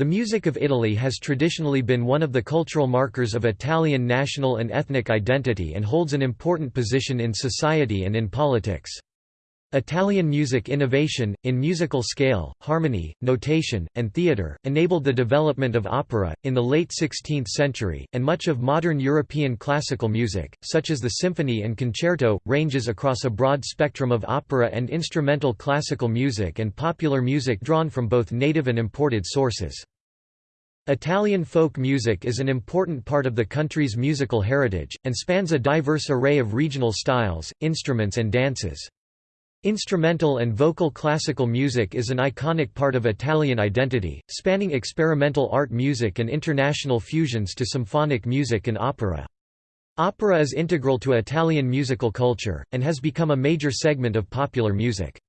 The music of Italy has traditionally been one of the cultural markers of Italian national and ethnic identity and holds an important position in society and in politics. Italian music innovation, in musical scale, harmony, notation, and theatre, enabled the development of opera, in the late 16th century, and much of modern European classical music, such as the symphony and concerto, ranges across a broad spectrum of opera and instrumental classical music and popular music drawn from both native and imported sources. Italian folk music is an important part of the country's musical heritage, and spans a diverse array of regional styles, instruments and dances. Instrumental and vocal classical music is an iconic part of Italian identity, spanning experimental art music and international fusions to symphonic music and opera. Opera is integral to Italian musical culture, and has become a major segment of popular music.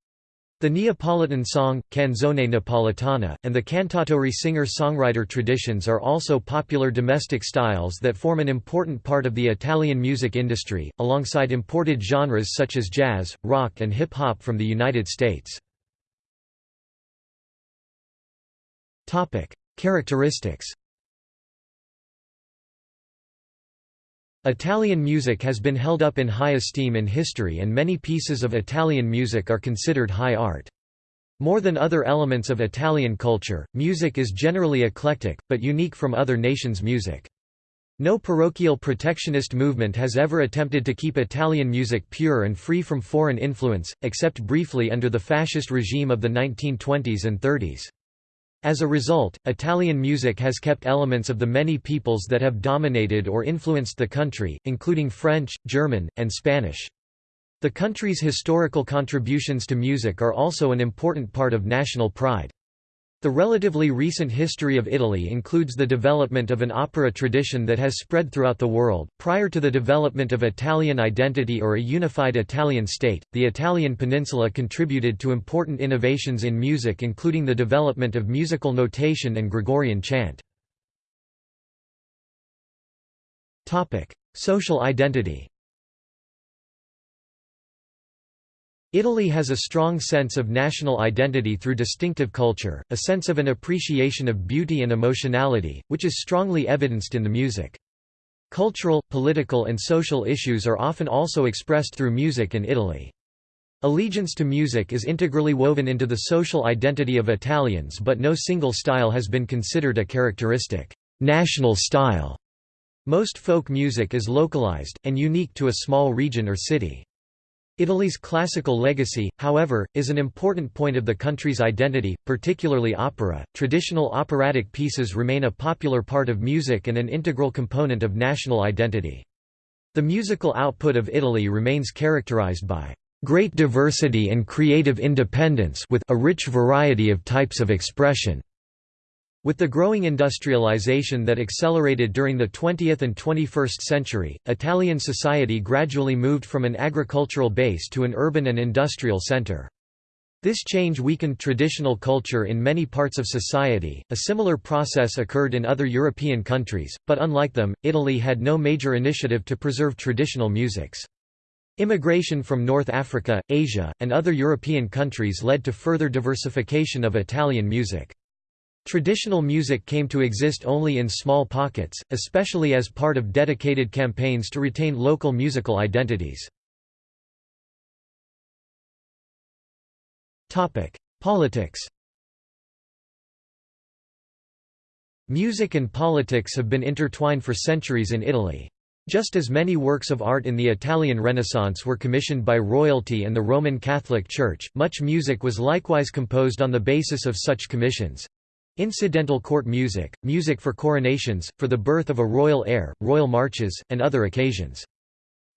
The Neapolitan song, canzone napoletana, and the cantautori singer-songwriter traditions are also popular domestic styles that form an important part of the Italian music industry, alongside imported genres such as jazz, rock and hip-hop from the United States. Characteristics Italian music has been held up in high esteem in history and many pieces of Italian music are considered high art. More than other elements of Italian culture, music is generally eclectic, but unique from other nations' music. No parochial protectionist movement has ever attempted to keep Italian music pure and free from foreign influence, except briefly under the fascist regime of the 1920s and 30s. As a result, Italian music has kept elements of the many peoples that have dominated or influenced the country, including French, German, and Spanish. The country's historical contributions to music are also an important part of national pride. The relatively recent history of Italy includes the development of an opera tradition that has spread throughout the world. Prior to the development of Italian identity or a unified Italian state, the Italian peninsula contributed to important innovations in music, including the development of musical notation and Gregorian chant. Topic: Social identity. Italy has a strong sense of national identity through distinctive culture, a sense of an appreciation of beauty and emotionality, which is strongly evidenced in the music. Cultural, political and social issues are often also expressed through music in Italy. Allegiance to music is integrally woven into the social identity of Italians but no single style has been considered a characteristic national style. Most folk music is localized, and unique to a small region or city. Italy's classical legacy, however, is an important point of the country's identity, particularly opera. Traditional operatic pieces remain a popular part of music and an integral component of national identity. The musical output of Italy remains characterized by great diversity and creative independence with a rich variety of types of expression. With the growing industrialization that accelerated during the 20th and 21st century, Italian society gradually moved from an agricultural base to an urban and industrial center. This change weakened traditional culture in many parts of society. A similar process occurred in other European countries, but unlike them, Italy had no major initiative to preserve traditional musics. Immigration from North Africa, Asia, and other European countries led to further diversification of Italian music. Traditional music came to exist only in small pockets, especially as part of dedicated campaigns to retain local musical identities. Politics Music and politics have been intertwined for centuries in Italy. Just as many works of art in the Italian Renaissance were commissioned by royalty and the Roman Catholic Church, much music was likewise composed on the basis of such commissions. Incidental court music, music for coronations, for the birth of a royal heir, royal marches, and other occasions.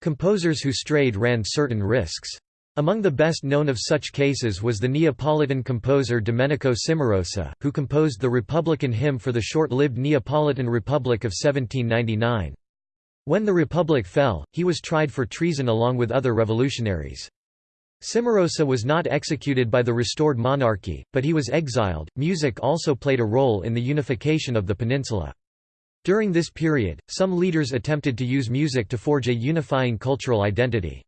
Composers who strayed ran certain risks. Among the best known of such cases was the Neapolitan composer Domenico Cimarosa, who composed the Republican hymn for the short-lived Neapolitan Republic of 1799. When the Republic fell, he was tried for treason along with other revolutionaries. Cimarosa was not executed by the restored monarchy, but he was exiled. Music also played a role in the unification of the peninsula. During this period, some leaders attempted to use music to forge a unifying cultural identity.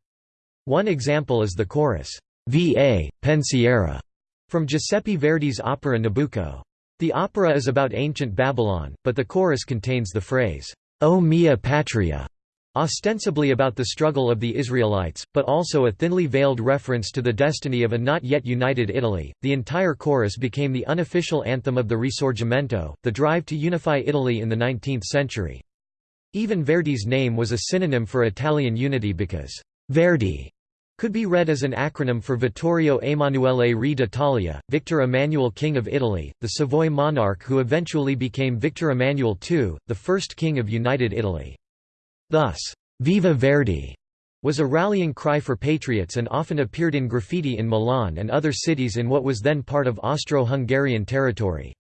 One example is the chorus, Va, Pensiero, from Giuseppe Verdi's opera Nabucco. The opera is about ancient Babylon, but the chorus contains the phrase, O mia patria, ostensibly about the struggle of the Israelites, but also a thinly veiled reference to the destiny of a not yet united Italy. The entire chorus became the unofficial anthem of the Risorgimento, the drive to unify Italy in the 19th century. Even Verdi's name was a synonym for Italian unity because Verdi could be read as an acronym for Vittorio Emanuele Re d'Italia, Victor Emmanuel King of Italy, the Savoy monarch who eventually became Victor Emmanuel II, the first king of United Italy. Thus, Viva Verdi was a rallying cry for patriots and often appeared in graffiti in Milan and other cities in what was then part of Austro-Hungarian territory.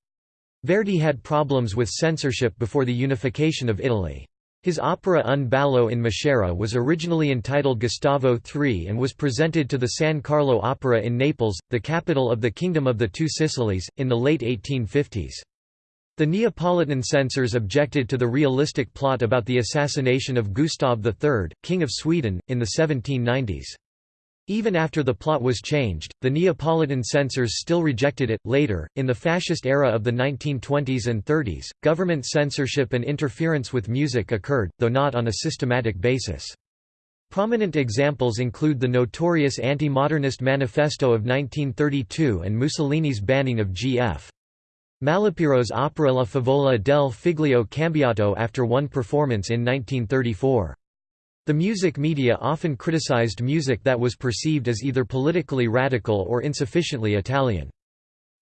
Verdi had problems with censorship before the unification of Italy. His opera Un ballo in Maschera was originally entitled Gustavo III and was presented to the San Carlo Opera in Naples, the capital of the Kingdom of the Two Sicilies, in the late 1850s. The Neapolitan censors objected to the realistic plot about the assassination of Gustav III, King of Sweden, in the 1790s. Even after the plot was changed, the Neapolitan censors still rejected it. Later, in the fascist era of the 1920s and 30s, government censorship and interference with music occurred, though not on a systematic basis. Prominent examples include the notorious anti-modernist manifesto of 1932 and Mussolini's banning of G.F. Malipiero's opera La Favola del Figlio Cambiato after one performance in 1934. The music media often criticized music that was perceived as either politically radical or insufficiently Italian.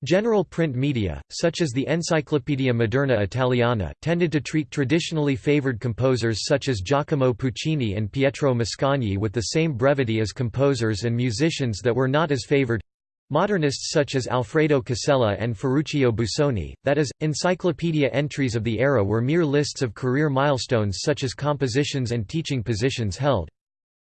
General print media, such as the Enciclopedia Moderna Italiana, tended to treat traditionally favored composers such as Giacomo Puccini and Pietro Mascagni with the same brevity as composers and musicians that were not as favored. Modernists such as Alfredo Casella and Ferruccio Busoni, that is, encyclopedia entries of the era were mere lists of career milestones such as compositions and teaching positions held.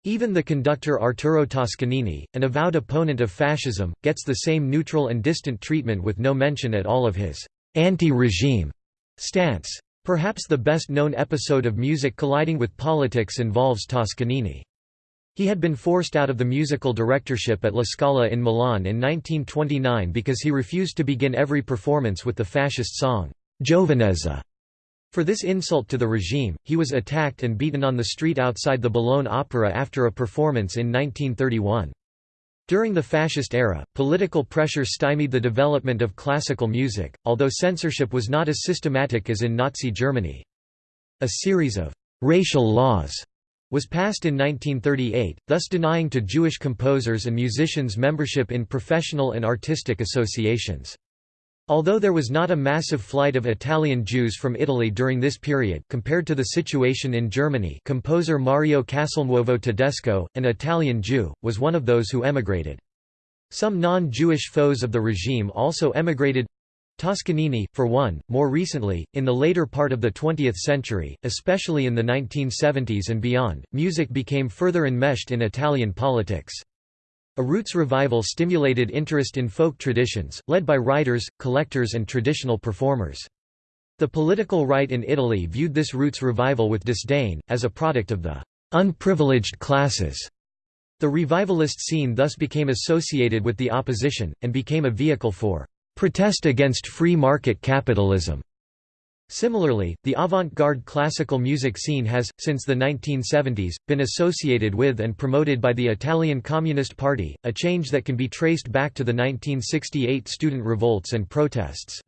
Even the conductor Arturo Toscanini, an avowed opponent of fascism, gets the same neutral and distant treatment with no mention at all of his anti-regime stance. Perhaps the best known episode of music colliding with politics involves Toscanini. He had been forced out of the musical directorship at La Scala in Milan in 1929 because he refused to begin every performance with the fascist song, Giovinezza. For this insult to the regime, he was attacked and beaten on the street outside the Bologna Opera after a performance in 1931. During the fascist era, political pressure stymied the development of classical music, although censorship was not as systematic as in Nazi Germany. A series of racial laws was passed in 1938, thus denying to Jewish composers and musicians membership in professional and artistic associations. Although there was not a massive flight of Italian Jews from Italy during this period compared to the situation in Germany composer Mario Castelnuovo Tedesco, an Italian Jew, was one of those who emigrated. Some non-Jewish foes of the regime also emigrated, Toscanini, for one, more recently, in the later part of the 20th century, especially in the 1970s and beyond, music became further enmeshed in Italian politics. A roots revival stimulated interest in folk traditions, led by writers, collectors and traditional performers. The political right in Italy viewed this roots revival with disdain, as a product of the unprivileged classes. The revivalist scene thus became associated with the opposition, and became a vehicle for protest against free market capitalism. Similarly, the avant-garde classical music scene has, since the 1970s, been associated with and promoted by the Italian Communist Party, a change that can be traced back to the 1968 student revolts and protests.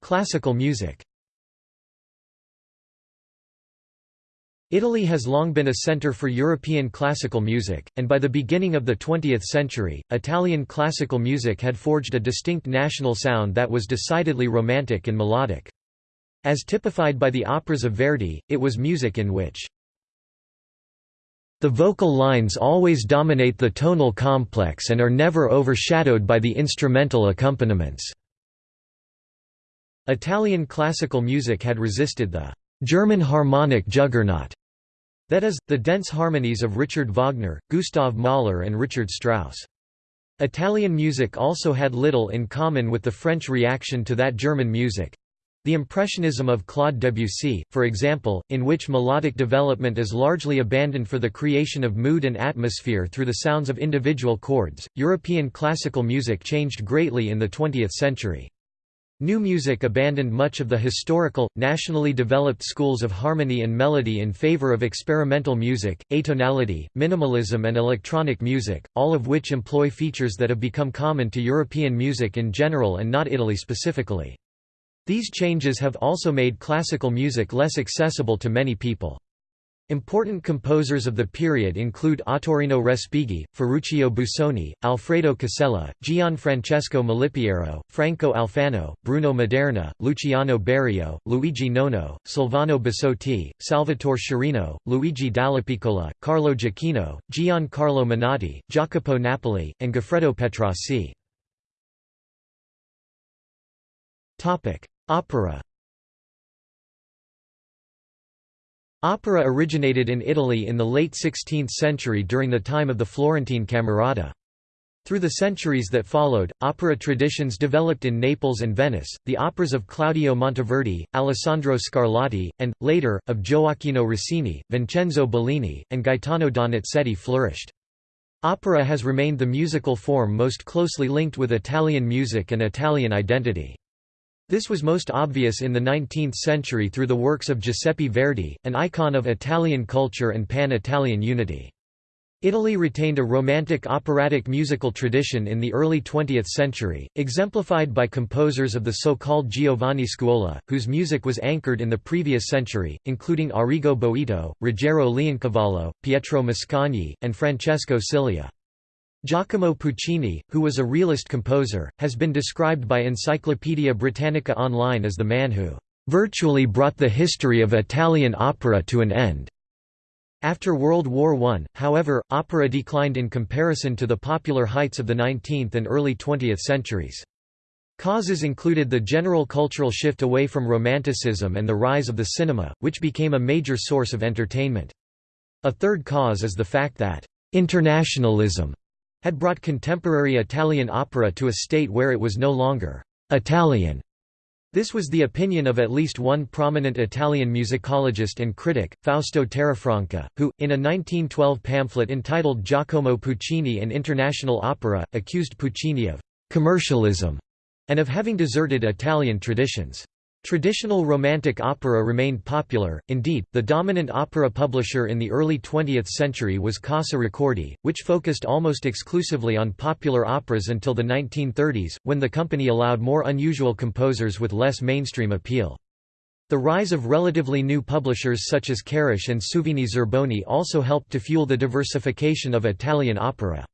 Classical music Italy has long been a centre for European classical music, and by the beginning of the 20th century, Italian classical music had forged a distinct national sound that was decidedly romantic and melodic. As typified by the operas of Verdi, it was music in which the vocal lines always dominate the tonal complex and are never overshadowed by the instrumental accompaniments. Italian classical music had resisted the German harmonic juggernaut, that is, the dense harmonies of Richard Wagner, Gustav Mahler and Richard Strauss. Italian music also had little in common with the French reaction to that German music. The Impressionism of Claude Debussy, for example, in which melodic development is largely abandoned for the creation of mood and atmosphere through the sounds of individual chords. European classical music changed greatly in the 20th century. New music abandoned much of the historical, nationally developed schools of harmony and melody in favor of experimental music, atonality, minimalism and electronic music, all of which employ features that have become common to European music in general and not Italy specifically. These changes have also made classical music less accessible to many people. Important composers of the period include Ottorino Respighi, Ferruccio Busoni, Alfredo Casella, Gianfrancesco Malipiero, Franco Alfano, Bruno Maderna, Luciano Berio, Luigi Nono, Silvano Bussotti, Salvatore Sciarrino, Luigi Dallapiccola, Carlo Jachino, Giancarlo Menotti, Jacopo Napoli, and Goffredo Petrassi. Opera Opera originated in Italy in the late 16th century during the time of the Florentine Camerata. Through the centuries that followed, opera traditions developed in Naples and Venice. The operas of Claudio Monteverdi, Alessandro Scarlatti, and, later, of Gioacchino Rossini, Vincenzo Bellini, and Gaetano Donizetti flourished. Opera has remained the musical form most closely linked with Italian music and Italian identity. This was most obvious in the 19th century through the works of Giuseppe Verdi, an icon of Italian culture and pan-Italian unity. Italy retained a romantic operatic musical tradition in the early 20th century, exemplified by composers of the so-called Giovane Scuola, whose music was anchored in the previous century, including Arrigo Boito, Ruggero Leoncavallo, Pietro Mascagni, and Francesco Cilea. Giacomo Puccini, who was a realist composer, has been described by Encyclopaedia Britannica Online as the man who "...virtually brought the history of Italian opera to an end." After World War I, however, opera declined in comparison to the popular heights of the 19th and early 20th centuries. Causes included the general cultural shift away from Romanticism and the rise of the cinema, which became a major source of entertainment. A third cause is the fact that internationalism had brought contemporary Italian opera to a state where it was no longer Italian. This was the opinion of at least one prominent Italian musicologist and critic, Fausto Torrefranca, who, in a 1912 pamphlet entitled Giacomo Puccini and International Opera, accused Puccini of «commercialism» and of having deserted Italian traditions. Traditional Romantic opera remained popular, indeed, the dominant opera publisher in the early 20th century was Casa Ricordi, which focused almost exclusively on popular operas until the 1930s, when the company allowed more unusual composers with less mainstream appeal. The rise of relatively new publishers such as Carisch and Suvini Zerboni also helped to fuel the diversification of Italian opera.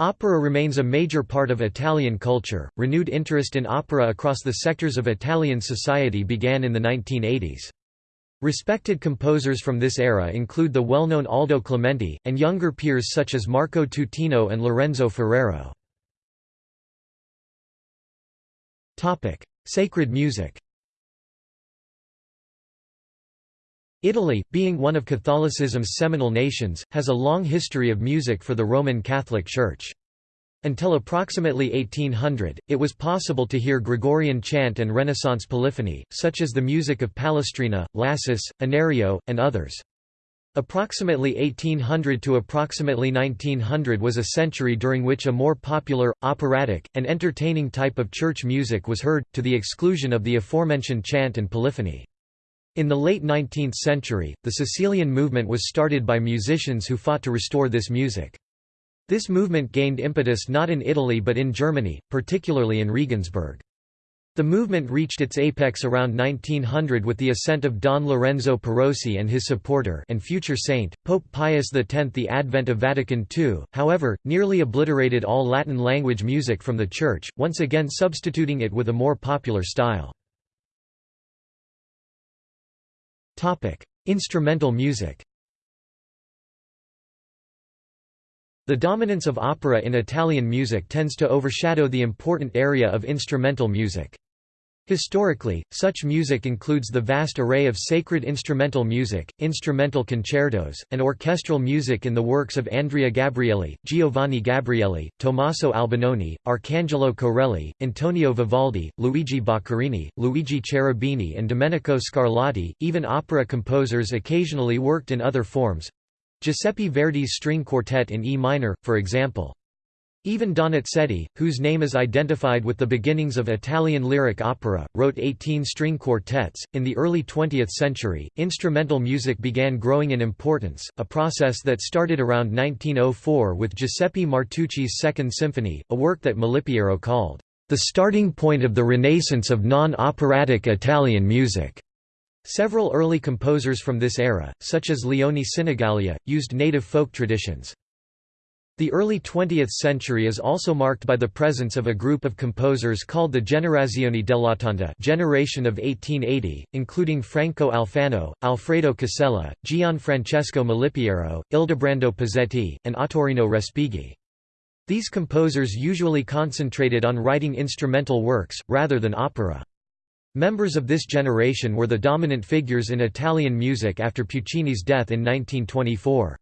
Opera remains a major part of Italian culture. Renewed interest in opera across the sectors of Italian society began in the 1980s. Respected composers from this era include the well-known Aldo Clementi, and younger peers such as Marco Tutino and Lorenzo Ferrero. Sacred music Italy, being one of Catholicism's seminal nations, has a long history of music for the Roman Catholic Church. Until approximately 1800, it was possible to hear Gregorian chant and Renaissance polyphony, such as the music of Palestrina, Lassus, Anerio, and others. Approximately 1800 to approximately 1900 was a century during which a more popular, operatic, and entertaining type of church music was heard, to the exclusion of the aforementioned chant and polyphony. In the late 19th century, the Cecilian movement was started by musicians who fought to restore this music. This movement gained impetus not in Italy but in Germany, particularly in Regensburg. The movement reached its apex around 1900 with the ascent of Don Lorenzo Perosi and his supporter and future saint, Pope Pius X. The advent of Vatican II, however, nearly obliterated all Latin language music from the Church, once again substituting it with a more popular style. Topic: Instrumental music. The dominance of opera in Italian music tends to overshadow the important area of instrumental music. Historically, such music includes the vast array of sacred instrumental music, instrumental concertos, and orchestral music in the works of Andrea Gabrieli, Giovanni Gabrieli, Tommaso Albinoni, Arcangelo Corelli, Antonio Vivaldi, Luigi Boccherini, Luigi Cherubini and Domenico Scarlatti. Even opera composers occasionally worked in other forms. Giuseppe Verdi's string quartet in E minor, for example. Even Donizetti, whose name is identified with the beginnings of Italian lyric opera, wrote 18 string quartets. In the early 20th century, instrumental music began growing in importance, a process that started around 1904 with Giuseppe Martucci's Second Symphony, a work that Malipiero called the starting point of the renaissance of non-operatic Italian music. Several early composers from this era, such as Leone Sinigaglia, used native folk traditions. The early 20th century is also marked by the presence of a group of composers called the Generazione dell'Ottanta generation of 1880, including Franco Alfano, Alfredo Casella, Gianfrancesco Malipiero, Ildebrando Pizzetti, and Ottorino Respighi. These composers usually concentrated on writing instrumental works, rather than opera. Members of this generation were the dominant figures in Italian music after Puccini's death in 1924.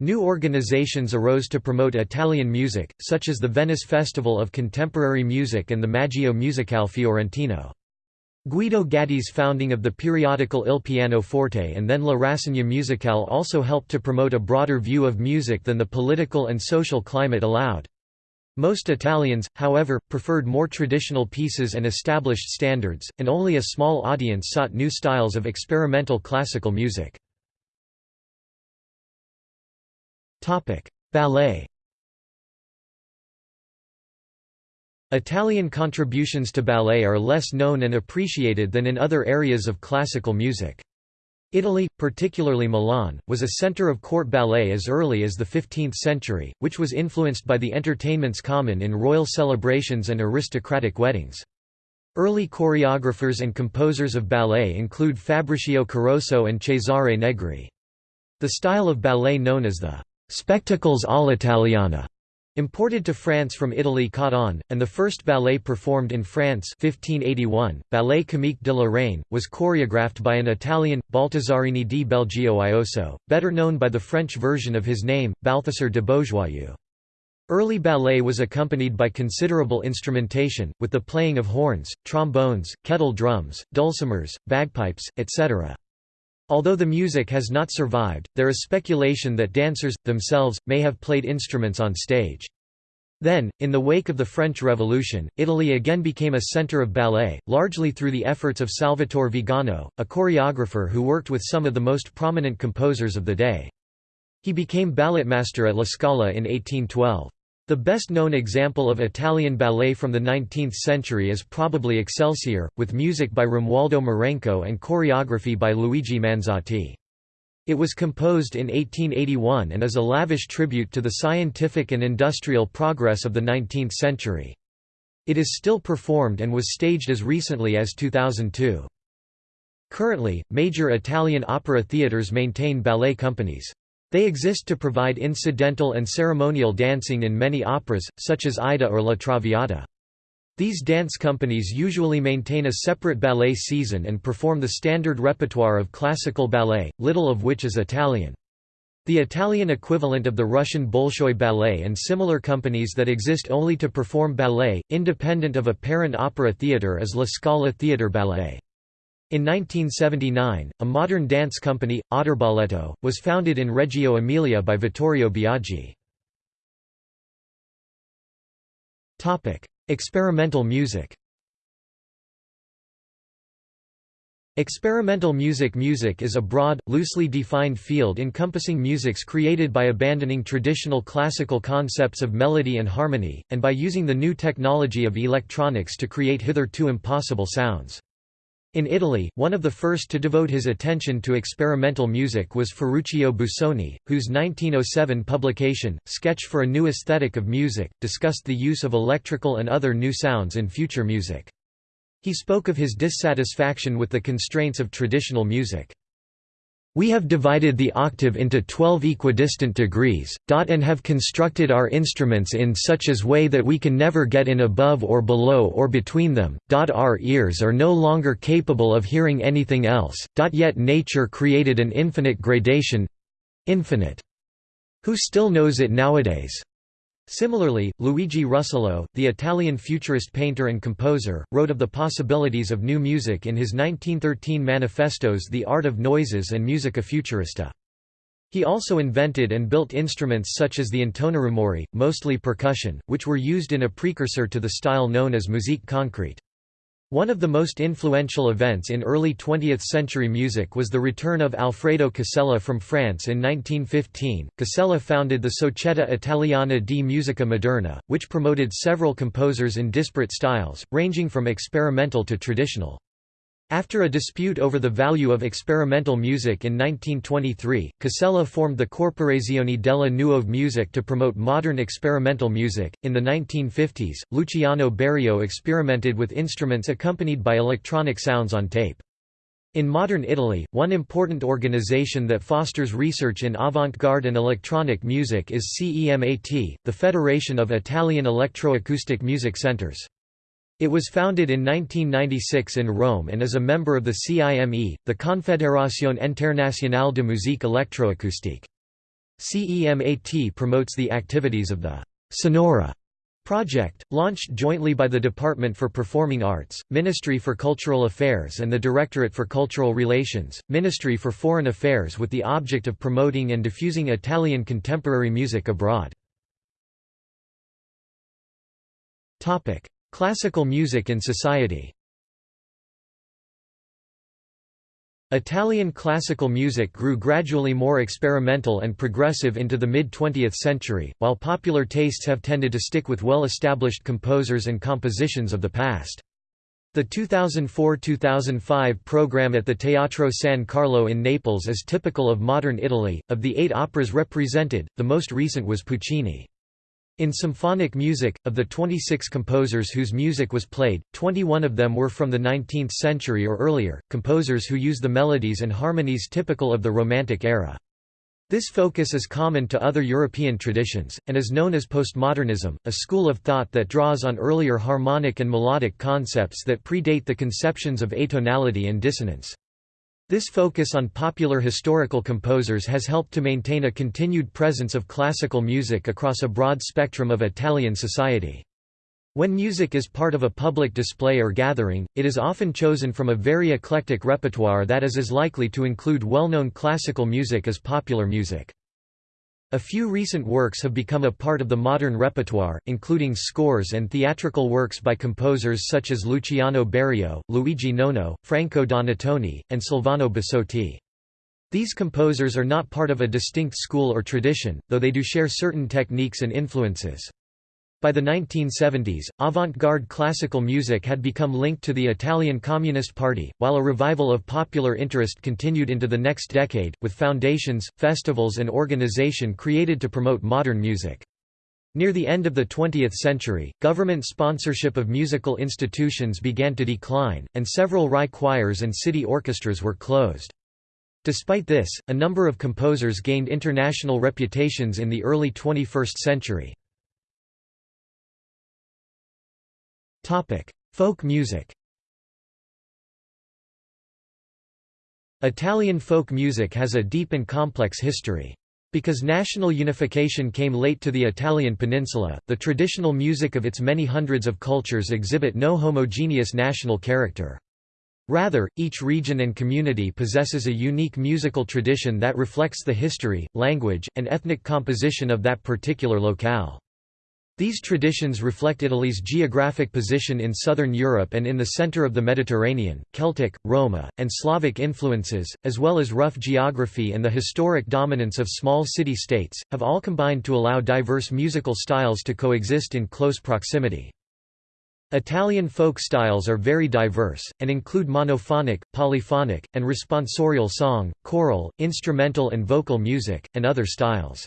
New organizations arose to promote Italian music, such as the Venice Festival of Contemporary Music and the Maggio Musicale Fiorentino. Guido Gatti's founding of the periodical Il Pianoforte and then La Rassegna Musicale also helped to promote a broader view of music than the political and social climate allowed. Most Italians, however, preferred more traditional pieces and established standards, and only a small audience sought new styles of experimental classical music. Ballet Italian contributions to ballet are less known and appreciated than in other areas of classical music. Italy, particularly Milan, was a center of court ballet as early as the 15th century, which was influenced by the entertainments common in royal celebrations and aristocratic weddings. Early choreographers and composers of ballet include Fabricio Caroso and Cesare Negri. The style of ballet known as the Spectacles all'italiana, imported to France from Italy caught on, and the first ballet performed in France 1581, Ballet Comique de la Reine, was choreographed by an Italian, Baltasarini di Belgioioso, better known by the French version of his name, Balthasar de Beaujoyeux. Early ballet was accompanied by considerable instrumentation, with the playing of horns, trombones, kettle drums, dulcimers, bagpipes, etc. Although the music has not survived, there is speculation that dancers, themselves, may have played instruments on stage. Then, in the wake of the French Revolution, Italy again became a center of ballet, largely through the efforts of Salvatore Vigano, a choreographer who worked with some of the most prominent composers of the day. He became balletmaster at La Scala in 1812. The best-known example of Italian ballet from the 19th century is probably Excelsior, with music by Romualdo Marenco and choreography by Luigi Manzotti. It was composed in 1881 and is a lavish tribute to the scientific and industrial progress of the 19th century. It is still performed and was staged as recently as 2002. Currently, major Italian opera theatres maintain ballet companies. They exist to provide incidental and ceremonial dancing in many operas, such as Aida or La Traviata. These dance companies usually maintain a separate ballet season and perform the standard repertoire of classical ballet, little of which is Italian. The Italian equivalent of the Russian Bolshoi Ballet and similar companies that exist only to perform ballet, independent of a parent opera theatre is La Scala Theatre Ballet. In 1979, a modern dance company, Aterballetto, was founded in Reggio Emilia by Vittorio Biagi. Experimental music Experimental music Music is a broad, loosely defined field encompassing musics created by abandoning traditional classical concepts of melody and harmony, and by using the new technology of electronics to create hitherto impossible sounds. In Italy, one of the first to devote his attention to experimental music was Ferruccio Busoni, whose 1907 publication, Sketch for a New Aesthetic of Music, discussed the use of electrical and other new sounds in future music. He spoke of his dissatisfaction with the constraints of traditional music. We have divided the octave into 12 equidistant degrees, and have constructed our instruments in such as way that we can never get in above or below or between them. Our ears are no longer capable of hearing anything else. Yet nature created an infinite gradation infinite. Who still knows it nowadays? Similarly, Luigi Russolo, the Italian futurist painter and composer, wrote of the possibilities of new music in his 1913 manifestos The Art of Noises and Musica Futurista. He also invented and built instruments such as the intonarumori, mostly percussion, which were used in a precursor to the style known as musique concrète. One of the most influential events in early 20th-century music was the return of Alfredo Casella from France in 1915. Casella founded the Società Italiana di Musica Moderna, which promoted several composers in disparate styles, ranging from experimental to traditional. After a dispute over the value of experimental music in 1923, Casella formed the Corporazione della Nuova Musica to promote modern experimental music. In the 1950s, Luciano Berio experimented with instruments accompanied by electronic sounds on tape. In modern Italy, one important organization that fosters research in avant-garde and electronic music is CEMAT, the Federation of Italian Electroacoustic Music Centers. It was founded in 1996 in Rome and is a member of the CIME, the Confederación Internacional de Musique Electroacoustique. CEMAT promotes the activities of the Sonora project, launched jointly by the Department for Performing Arts, Ministry for Cultural Affairs and the Directorate for Cultural Relations, Ministry for Foreign Affairs with the object of promoting and diffusing Italian contemporary music abroad. Classical music in society Italian classical music grew gradually more experimental and progressive into the mid-20th century, while popular tastes have tended to stick with well-established composers and compositions of the past. The 2004–2005 program at the Teatro San Carlo in Naples is typical of modern Italy. Of the eight operas represented, the most recent was Puccini. In symphonic music, of the 26 composers whose music was played, 21 of them were from the 19th century or earlier, composers who use the melodies and harmonies typical of the Romantic era. This focus is common to other European traditions, and is known as postmodernism, a school of thought that draws on earlier harmonic and melodic concepts that predate the conceptions of atonality and dissonance. This focus on popular historical composers has helped to maintain a continued presence of classical music across a broad spectrum of Italian society. When music is part of a public display or gathering, it is often chosen from a very eclectic repertoire that is as likely to include well-known classical music as popular music. A few recent works have become a part of the modern repertoire, including scores and theatrical works by composers such as Luciano Berio, Luigi Nono, Franco Donatoni, and Silvano Bussotti. These composers are not part of a distinct school or tradition, though they do share certain techniques and influences. By the 1970s, avant-garde classical music had become linked to the Italian Communist Party, while a revival of popular interest continued into the next decade, with foundations, festivals and organization created to promote modern music. Near the end of the 20th century, government sponsorship of musical institutions began to decline, and several Rai choirs and city orchestras were closed. Despite this, a number of composers gained international reputations in the early 21st century. Folk music Italian folk music has a deep and complex history. Because national unification came late to the Italian peninsula, the traditional music of its many hundreds of cultures exhibit no homogeneous national character. Rather, each region and community possesses a unique musical tradition that reflects the history, language, and ethnic composition of that particular locale. These traditions reflect Italy's geographic position in southern Europe and in the center of the Mediterranean, Celtic, Roma, and Slavic influences, as well as rough geography and the historic dominance of small city-states, have all combined to allow diverse musical styles to coexist in close proximity. Italian folk styles are very diverse, and include monophonic, polyphonic, and responsorial song, choral, instrumental and vocal music, and other styles.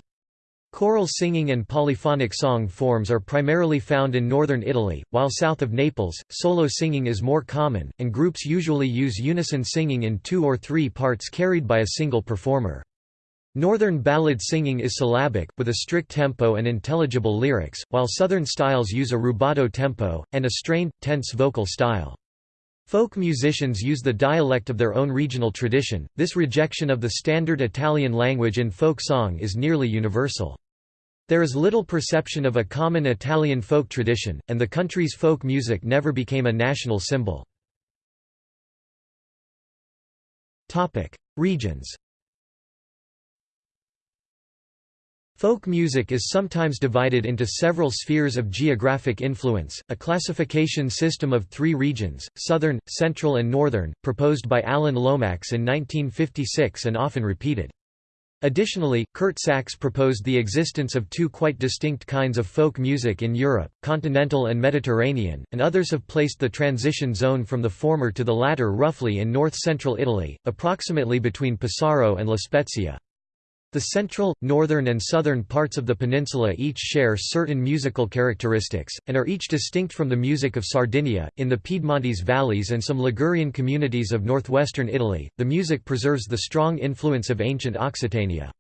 Choral singing and polyphonic song forms are primarily found in northern Italy, while south of Naples, solo singing is more common, and groups usually use unison singing in two or three parts carried by a single performer. Northern ballad singing is syllabic, with a strict tempo and intelligible lyrics, while southern styles use a rubato tempo, and a strained, tense vocal style. Folk musicians use the dialect of their own regional tradition. This rejection of the standard Italian language in folk song is nearly universal. There is little perception of a common Italian folk tradition, and the country's folk music never became a national symbol. Regions Folk music is sometimes divided into several spheres of geographic influence, a classification system of three regions, southern, central and northern, proposed by Alan Lomax in 1956 and often repeated. Additionally, Curt Sachs proposed the existence of two quite distinct kinds of folk music in Europe, continental and Mediterranean, and others have placed the transition zone from the former to the latter roughly in north-central Italy, approximately between Pesaro and La Spezia. The central, northern and southern parts of the peninsula each share certain musical characteristics, and are each distinct from the music of Sardinia. In the Piedmontese valleys and some Ligurian communities of northwestern Italy, the music preserves the strong influence of ancient Occitania.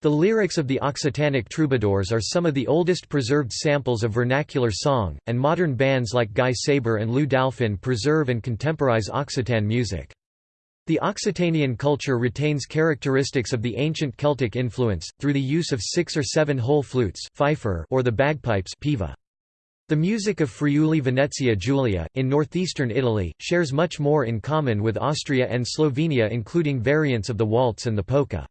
The lyrics of the Occitanic troubadours are some of the oldest preserved samples of vernacular song, and modern bands like Gai Saber and Lou Dalfin preserve and contemporize Occitan music. The Occitanian culture retains characteristics of the ancient Celtic influence, through the use of six or seven hole flutes or the bagpipes piva. The music of Friuli Venezia Giulia, in northeastern Italy, shares much more in common with Austria and Slovenia including variants of the waltz and the polka.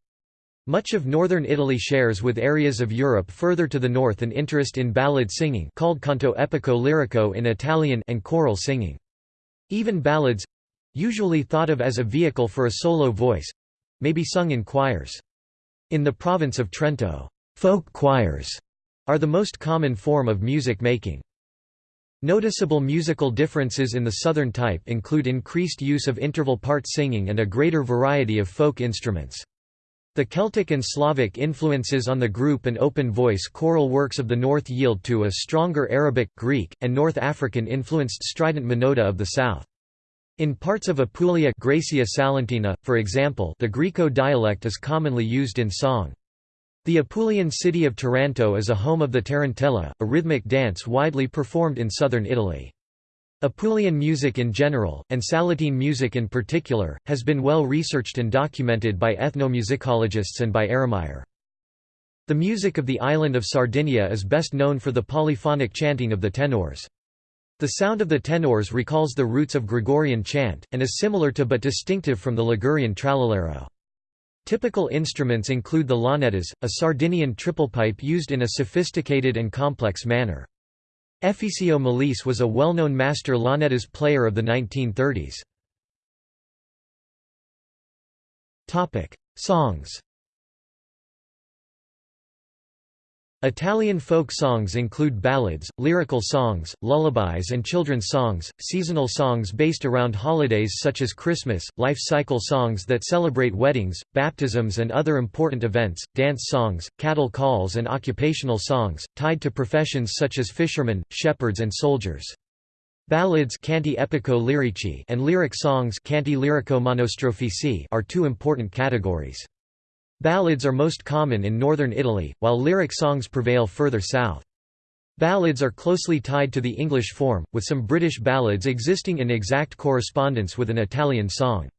Much of northern Italy shares with areas of Europe further to the north an interest in ballad singing called canto epico lirico in Italian and choral singing. Even ballads, usually thought of as a vehicle for a solo voice may be sung in choirs. In the province of Trento, folk choirs are the most common form of music making. Noticeable musical differences in the southern type include increased use of interval part singing and a greater variety of folk instruments. The Celtic and Slavic influences on the group and open voice choral works of the north yield to a stronger Arabic, Greek, and North African-influenced strident monody of the south. In parts of Apulia Graecia Salentina, for example the Griko dialect is commonly used in song. The Apulian city of Taranto is a home of the tarantella, a rhythmic dance widely performed in southern Italy. Apulian music in general, and Salentine music in particular, has been well researched and documented by ethnomusicologists and by Ehrenmeier. The music of the island of Sardinia is best known for the polyphonic chanting of the tenors. The sound of the tenors recalls the roots of Gregorian chant, and is similar to but distinctive from the Ligurian trallallero. Typical instruments include the launeddas, a Sardinian triple pipe used in a sophisticated and complex manner. Efisio Melis was a well-known master launeddas player of the 1930s. Songs Italian folk songs include ballads, lyrical songs, lullabies and children's songs, seasonal songs based around holidays such as Christmas, life cycle songs that celebrate weddings, baptisms and other important events, dance songs, cattle calls and occupational songs, tied to professions such as fishermen, shepherds and soldiers. Ballads canti epico lirici and lyric songs canti lirico monostrofici are two important categories. Ballads are most common in northern Italy, while lyric songs prevail further south. Ballads are closely tied to the English form, with some British ballads existing in exact correspondence with an Italian song.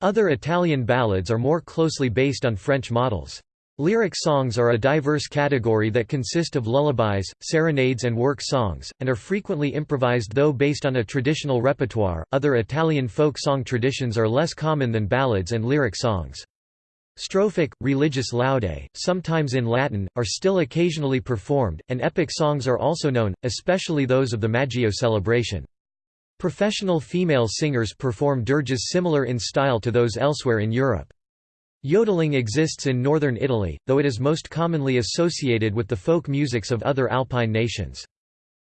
Other Italian ballads are more closely based on French models. Lyric songs are a diverse category that consist of lullabies, serenades, and work songs, and are frequently improvised though based on a traditional repertoire. Other Italian folk song traditions are less common than ballads and lyric songs. Strophic, religious laudae, sometimes in Latin, are still occasionally performed, and epic songs are also known, especially those of the Maggio celebration. Professional female singers perform dirges similar in style to those elsewhere in Europe. Yodeling exists in northern Italy, though it is most commonly associated with the folk musics of other Alpine nations.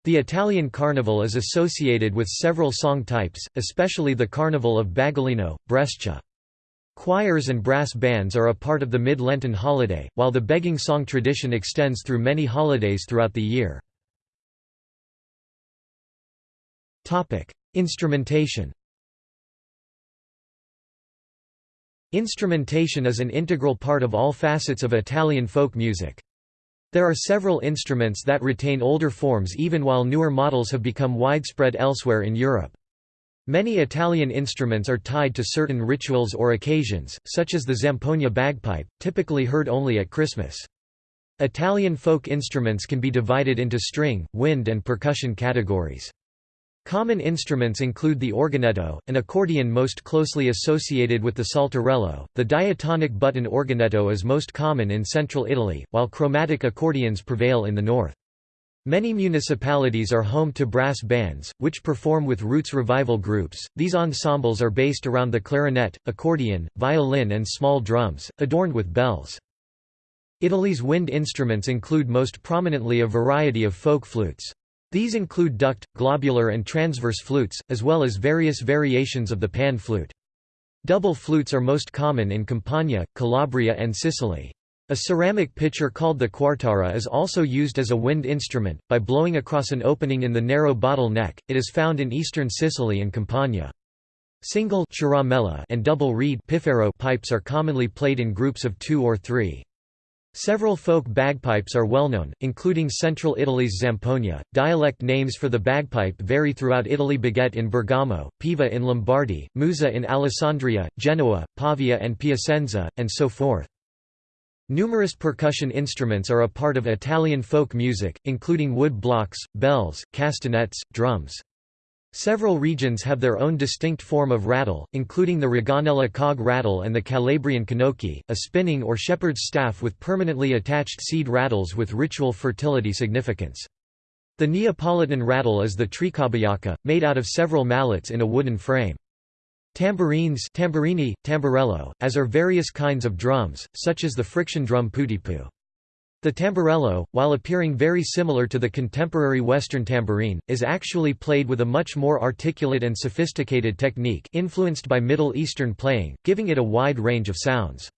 The Italian carnival is associated with several song types, especially the carnival of Bagolino, Brescia. Choirs and brass bands are a part of the Mid-Lenten holiday, while the begging song tradition extends through many holidays throughout the year. Instrumentation Instrumentation is an integral part of all facets of Italian folk music. There are several instruments that retain older forms even while newer models have become widespread elsewhere in Europe. Many Italian instruments are tied to certain rituals or occasions, such as the zampogna bagpipe, typically heard only at Christmas. Italian folk instruments can be divided into string, wind and percussion categories. Common instruments include the organetto, an accordion most closely associated with the saltarello. The diatonic button organetto is most common in central Italy, while chromatic accordions prevail in the north. Many municipalities are home to brass bands, which perform with roots revival groups. These ensembles are based around the clarinet, accordion, violin, and small drums, adorned with bells. Italy's wind instruments include most prominently a variety of folk flutes. These include duct, globular and transverse flutes, as well as various variations of the pan flute. Double flutes are most common in Campania, Calabria and Sicily. A ceramic pitcher called the quartara is also used as a wind instrument, by blowing across an opening in the narrow bottle neck. It is found in eastern Sicily and Campania. Single and double reed pipes are commonly played in groups of two or three. Several folk bagpipes are well known, including central Italy's zampogna. Dialect names for the bagpipe vary throughout Italy Baghet in Bergamo, Piva in Lombardy, Musa in Alessandria, Genoa, Pavia and Piacenza, and so forth. Numerous percussion instruments are a part of Italian folk music, including wood blocks, bells, castanets, drums. Several regions have their own distinct form of rattle, including the Raganella cog rattle and the Calabrian conocchia, a spinning or shepherd's staff with permanently attached seed rattles with ritual fertility significance. The Neapolitan rattle is the triccaballacca, made out of several mallets in a wooden frame. Tambourines tamburini, tamburello, as are various kinds of drums, such as the friction drum putipu. The tamburello, while appearing very similar to the contemporary Western tambourine, is actually played with a much more articulate and sophisticated technique influenced by Middle Eastern playing, giving it a wide range of sounds.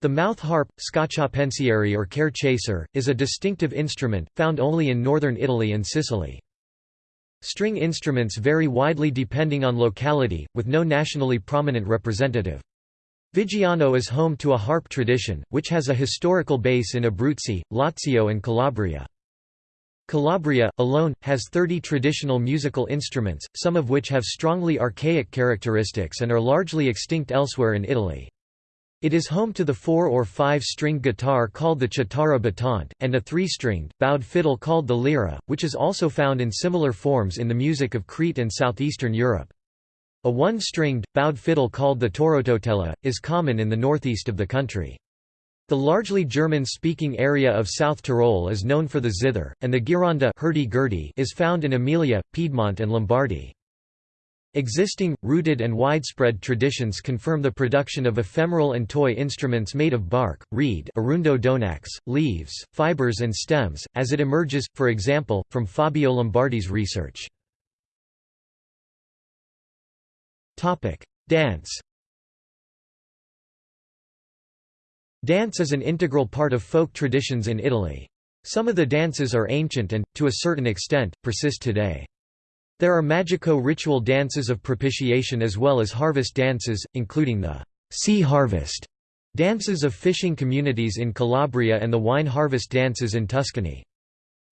The mouth harp, scacciapensieri or care chaser, is a distinctive instrument, found only in northern Italy and Sicily. String instruments vary widely depending on locality, with no nationally prominent representative. Viggiano is home to a harp tradition, which has a historical base in Abruzzi, Lazio and Calabria. Calabria, alone, has 30 traditional musical instruments, some of which have strongly archaic characteristics and are largely extinct elsewhere in Italy. It is home to the four- or five-stringed guitar called the chitarra battente, and a three-stringed, bowed fiddle called the lira, which is also found in similar forms in the music of Crete and southeastern Europe. A one-stringed, bowed fiddle called the torototela, is common in the northeast of the country. The largely German-speaking area of South Tyrol is known for the zither, and the gironda is found in Emilia, Piedmont and Lombardy. Existing, rooted and widespread traditions confirm the production of ephemeral and toy instruments made of bark, reed arundo donax, leaves, fibers and stems, as it emerges, for example, from Fabio Lombardi's research. Dance Dance is an integral part of folk traditions in Italy. Some of the dances are ancient and, to a certain extent, persist today. There are magico ritual dances of propitiation as well as harvest dances, including the sea harvest dances of fishing communities in Calabria and the wine harvest dances in Tuscany.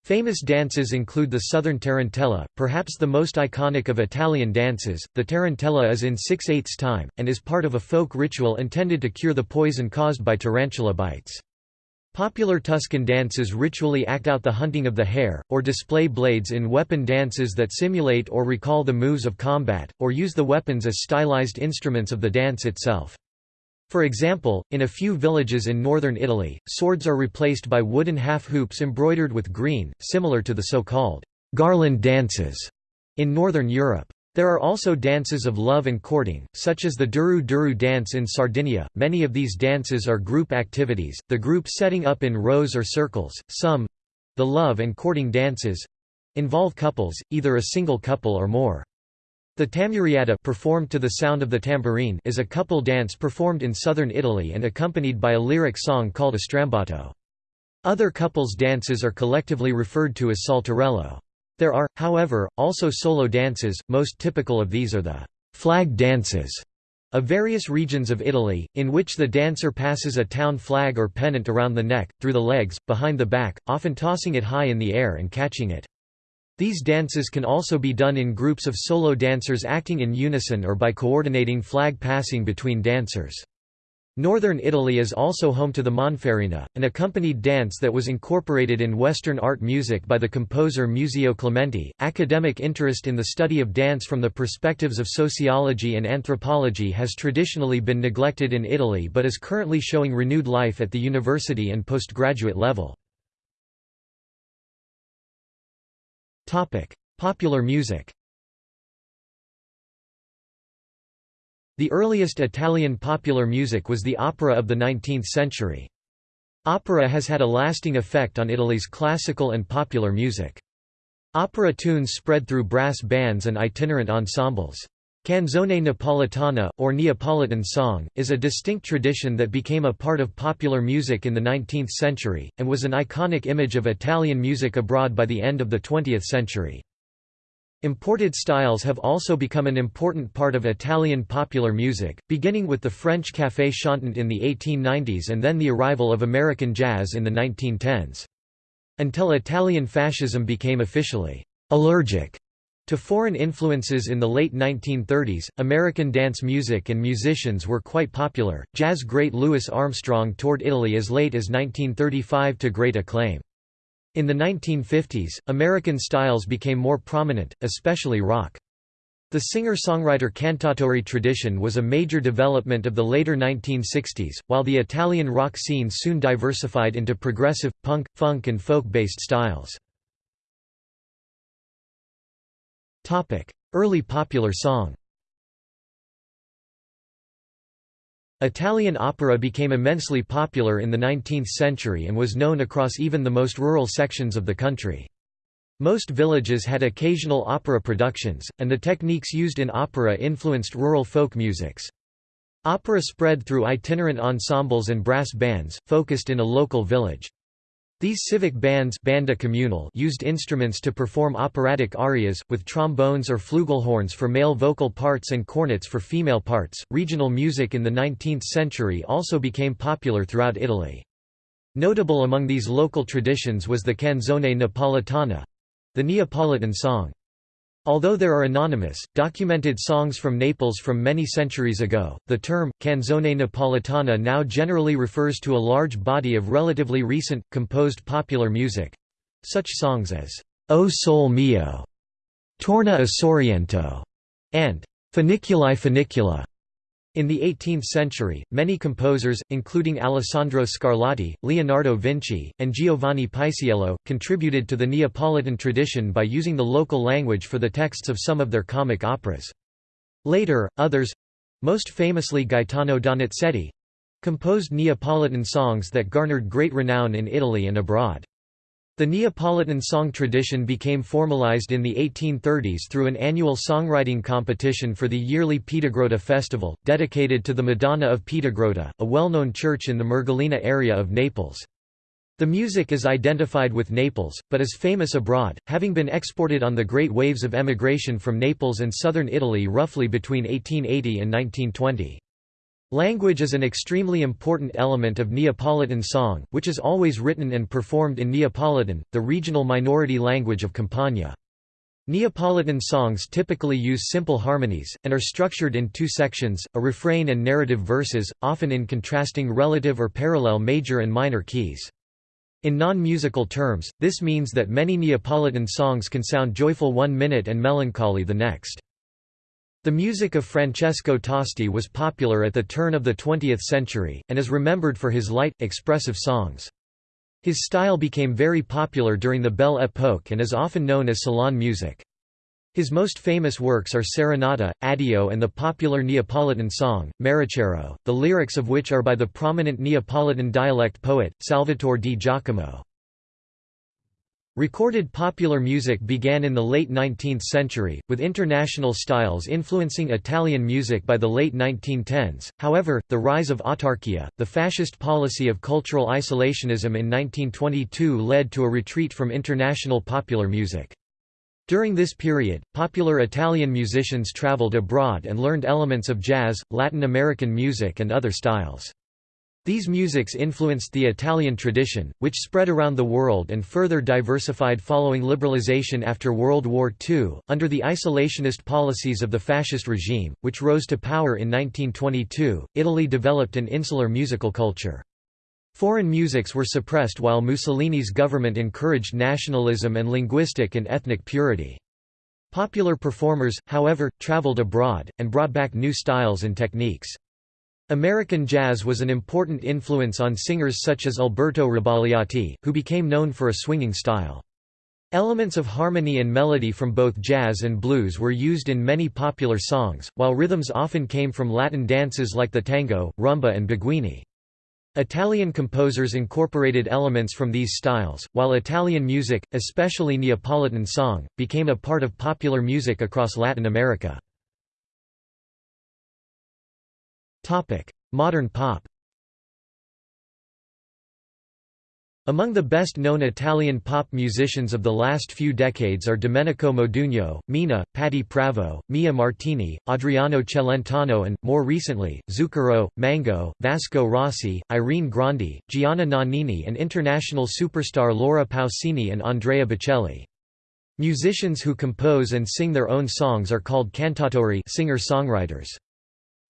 Famous dances include the Southern Tarantella, perhaps the most iconic of Italian dances. The tarantella is in 6 8 time, and is part of a folk ritual intended to cure the poison caused by tarantula bites. Popular Tuscan dances ritually act out the hunting of the hare, or display blades in weapon dances that simulate or recall the moves of combat, or use the weapons as stylized instruments of the dance itself. For example, in a few villages in northern Italy, swords are replaced by wooden half-hoops embroidered with green, similar to the so-called garland dances in northern Europe. There are also dances of love and courting, such as the Duru Duru dance in Sardinia. Many of these dances are group activities, the group setting up in rows or circles. Some the love and courting dances involve couples, either a single couple or more. The tammurriata performed to the sound of the tambourine is a couple dance performed in southern Italy and accompanied by a lyric song called a strambotto. Other couples dances are collectively referred to as saltarello. There are, however, also solo dances, most typical of these are the flag dances of various regions of Italy, in which the dancer passes a town flag or pennant around the neck, through the legs, behind the back, often tossing it high in the air and catching it. These dances can also be done in groups of solo dancers acting in unison or by coordinating flag passing between dancers. Northern Italy is also home to the Monferrina, an accompanied dance that was incorporated in Western art music by the composer Muzio Clementi. Academic interest in the study of dance from the perspectives of sociology and anthropology has traditionally been neglected in Italy but is currently showing renewed life at the university and postgraduate level. Popular music The earliest Italian popular music was the opera of the 19th century. Opera has had a lasting effect on Italy's classical and popular music. Opera tunes spread through brass bands and itinerant ensembles. Canzone napoletana, or Neapolitan song, is a distinct tradition that became a part of popular music in the 19th century, and was an iconic image of Italian music abroad by the end of the 20th century. Imported styles have also become an important part of Italian popular music, beginning with the French café chantant in the 1890s and then the arrival of American jazz in the 1910s. Until Italian fascism became officially allergic to foreign influences in the late 1930s, American dance music and musicians were quite popular. Jazz great Louis Armstrong toured Italy as late as 1935 to great acclaim. In the 1950s, American styles became more prominent, especially rock. The singer-songwriter cantautore tradition was a major development of the later 1960s, while the Italian rock scene soon diversified into progressive, punk, funk and folk-based styles. Early popular song Italian opera became immensely popular in the 19th century and was known across even the most rural sections of the country. Most villages had occasional opera productions, and the techniques used in opera influenced rural folk musics. Opera spread through itinerant ensembles and brass bands, focused in a local village. These civic bands banda communal used instruments to perform operatic arias, with trombones or flugelhorns for male vocal parts and cornets for female parts. Regional music in the 19th century also became popular throughout Italy. Notable among these local traditions was the canzone napoletana the Neapolitan song. Although there are anonymous, documented songs from Naples from many centuries ago, the term, canzone napoletana now generally refers to a large body of relatively recent, composed popular music—such songs as, O Sol Mio, Torna a Sorrento, and Funiculi Funicula. In the 18th century, many composers, including Alessandro Scarlatti, Leonardo Vinci, and Giovanni Paisiello, contributed to the Neapolitan tradition by using the local language for the texts of some of their comic operas. Later, others—most famously Gaetano Donizetti—composed Neapolitan songs that garnered great renown in Italy and abroad. The Neapolitan song tradition became formalized in the 1830s through an annual songwriting competition for the yearly Piedigrotta festival, dedicated to the Madonna of Piedigrotta, a well-known church in the Mergellina area of Naples. The music is identified with Naples, but is famous abroad, having been exported on the great waves of emigration from Naples and southern Italy roughly between 1880 and 1920. Language is an extremely important element of Neapolitan song, which is always written and performed in Neapolitan, the regional minority language of Campania. Neapolitan songs typically use simple harmonies, and are structured in two sections, a refrain and narrative verses, often in contrasting relative or parallel major and minor keys. In non-musical terms, this means that many Neapolitan songs can sound joyful one minute and melancholy the next. The music of Francesco Tosti was popular at the turn of the 20th century, and is remembered for his light, expressive songs. His style became very popular during the Belle Époque and is often known as salon music. His most famous works are Serenata, Addio and the popular Neapolitan song, Marechiaro, the lyrics of which are by the prominent Neapolitan dialect poet, Salvatore di Giacomo. Recorded popular music began in the late 19th century, with international styles influencing Italian music by the late 1910s. However, the rise of autarkia, the fascist policy of cultural isolationism in 1922 led to a retreat from international popular music. During this period, popular Italian musicians traveled abroad and learned elements of jazz, Latin American music and other styles. These musics influenced the Italian tradition, which spread around the world and further diversified following liberalization after World War II. Under the isolationist policies of the fascist regime, which rose to power in 1922, Italy developed an insular musical culture. Foreign musics were suppressed while Mussolini's government encouraged nationalism and linguistic and ethnic purity. Popular performers, however, traveled abroad, and brought back new styles and techniques. American jazz was an important influence on singers such as Alberto Rabagliati, who became known for a swinging style. Elements of harmony and melody from both jazz and blues were used in many popular songs, while rhythms often came from Latin dances like the tango, rumba and beguine. Italian composers incorporated elements from these styles, while Italian music, especially Neapolitan song, became a part of popular music across Latin America. Modern pop Among the best-known Italian pop musicians of the last few decades are Domenico Modugno, Mina, Patti Pravo, Mia Martini, Adriano Celentano and, more recently, Zucchero, Mango, Vasco Rossi, Irene Grandi, Gianna Nannini and international superstar Laura Pausini and Andrea Bocelli. Musicians who compose and sing their own songs are called cantautori singer-songwriters.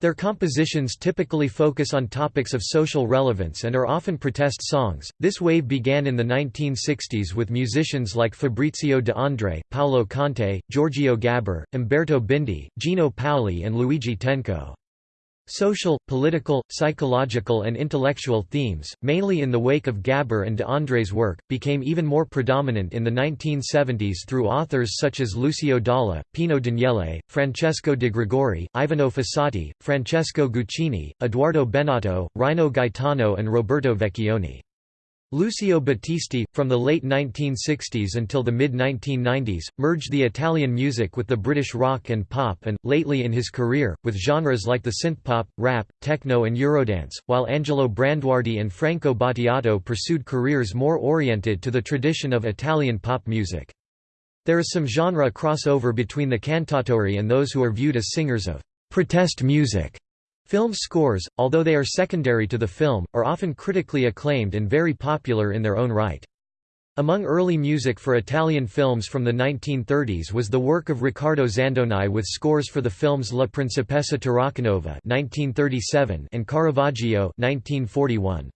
Their compositions typically focus on topics of social relevance and are often protest songs. This wave began in the 1960s with musicians like Fabrizio De André, Paolo Conte, Giorgio Gaber, Umberto Bindi, Gino Paoli, and Luigi Tenco. Social, political, psychological and intellectual themes, mainly in the wake of Gaber and de André's work, became even more predominant in the 1970s through authors such as Lucio Dalla, Pino Daniele, Francesco de Gregori, Ivano Fossati, Francesco Guccini, Edoardo Bennato, Rino Gaetano and Roberto Vecchioni. Lucio Battisti, from the late 1960s until the mid-1990s, merged the Italian music with the British rock and pop and, lately in his career, with genres like the synthpop, rap, techno and eurodance, while Angelo Branduardi and Franco Battiato pursued careers more oriented to the tradition of Italian pop music. There is some genre crossover between the cantautori and those who are viewed as singers of «protest music». Film scores, although they are secondary to the film, are often critically acclaimed and very popular in their own right. Among early music for Italian films from the 1930s was the work of Riccardo Zandonai with scores for the films La Principessa Tarakanova (1937) and Caravaggio (1941).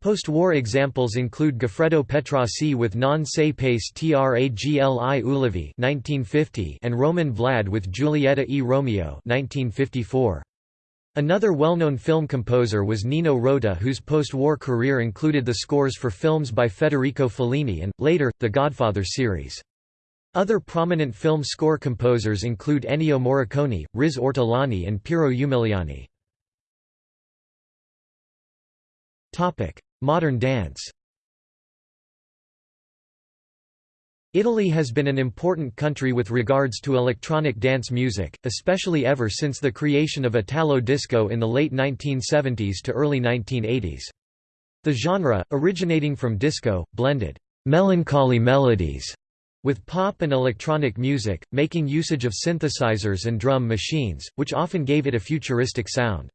Post-war examples include Goffredo Petrassi with Non se pace tragli ulivi (1950) and Roman Vlad with Giulietta e Romeo (1954). Another well-known film composer was Nino Rota whose post-war career included the scores for films by Federico Fellini and, later, the Godfather series. Other prominent film score composers include Ennio Morricone, Riz Ortolani and Piero Umiliani. Modern dance Italy has been an important country with regards to electronic dance music, especially ever since the creation of Italo disco in the late 1970s to early 1980s. The genre, originating from disco, blended melancholy melodies with pop and electronic music, making usage of synthesizers and drum machines, which often gave it a futuristic sound.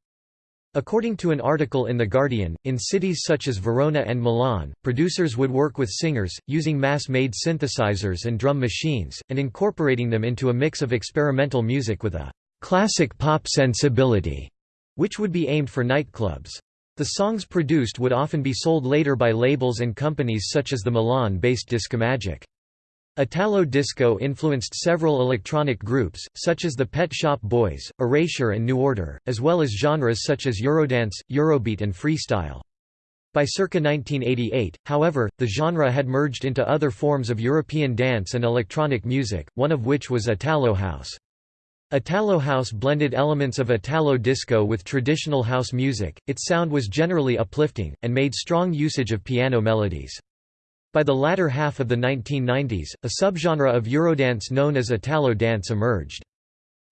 According to an article in The Guardian, in cities such as Verona and Milan, producers would work with singers, using mass-made synthesizers and drum machines, and incorporating them into a mix of experimental music with a «classic pop sensibility», which would be aimed for nightclubs. The songs produced would often be sold later by labels and companies such as the Milan-based Discomagic. Italo disco influenced several electronic groups, such as the Pet Shop Boys, Erasure and New Order, as well as genres such as Eurodance, Eurobeat and freestyle. By circa 1988, however, the genre had merged into other forms of European dance and electronic music, one of which was Italo house. Italo house blended elements of Italo disco with traditional house music, its sound was generally uplifting, and made strong usage of piano melodies. By the latter half of the 1990s, a subgenre of Eurodance known as Italo dance emerged.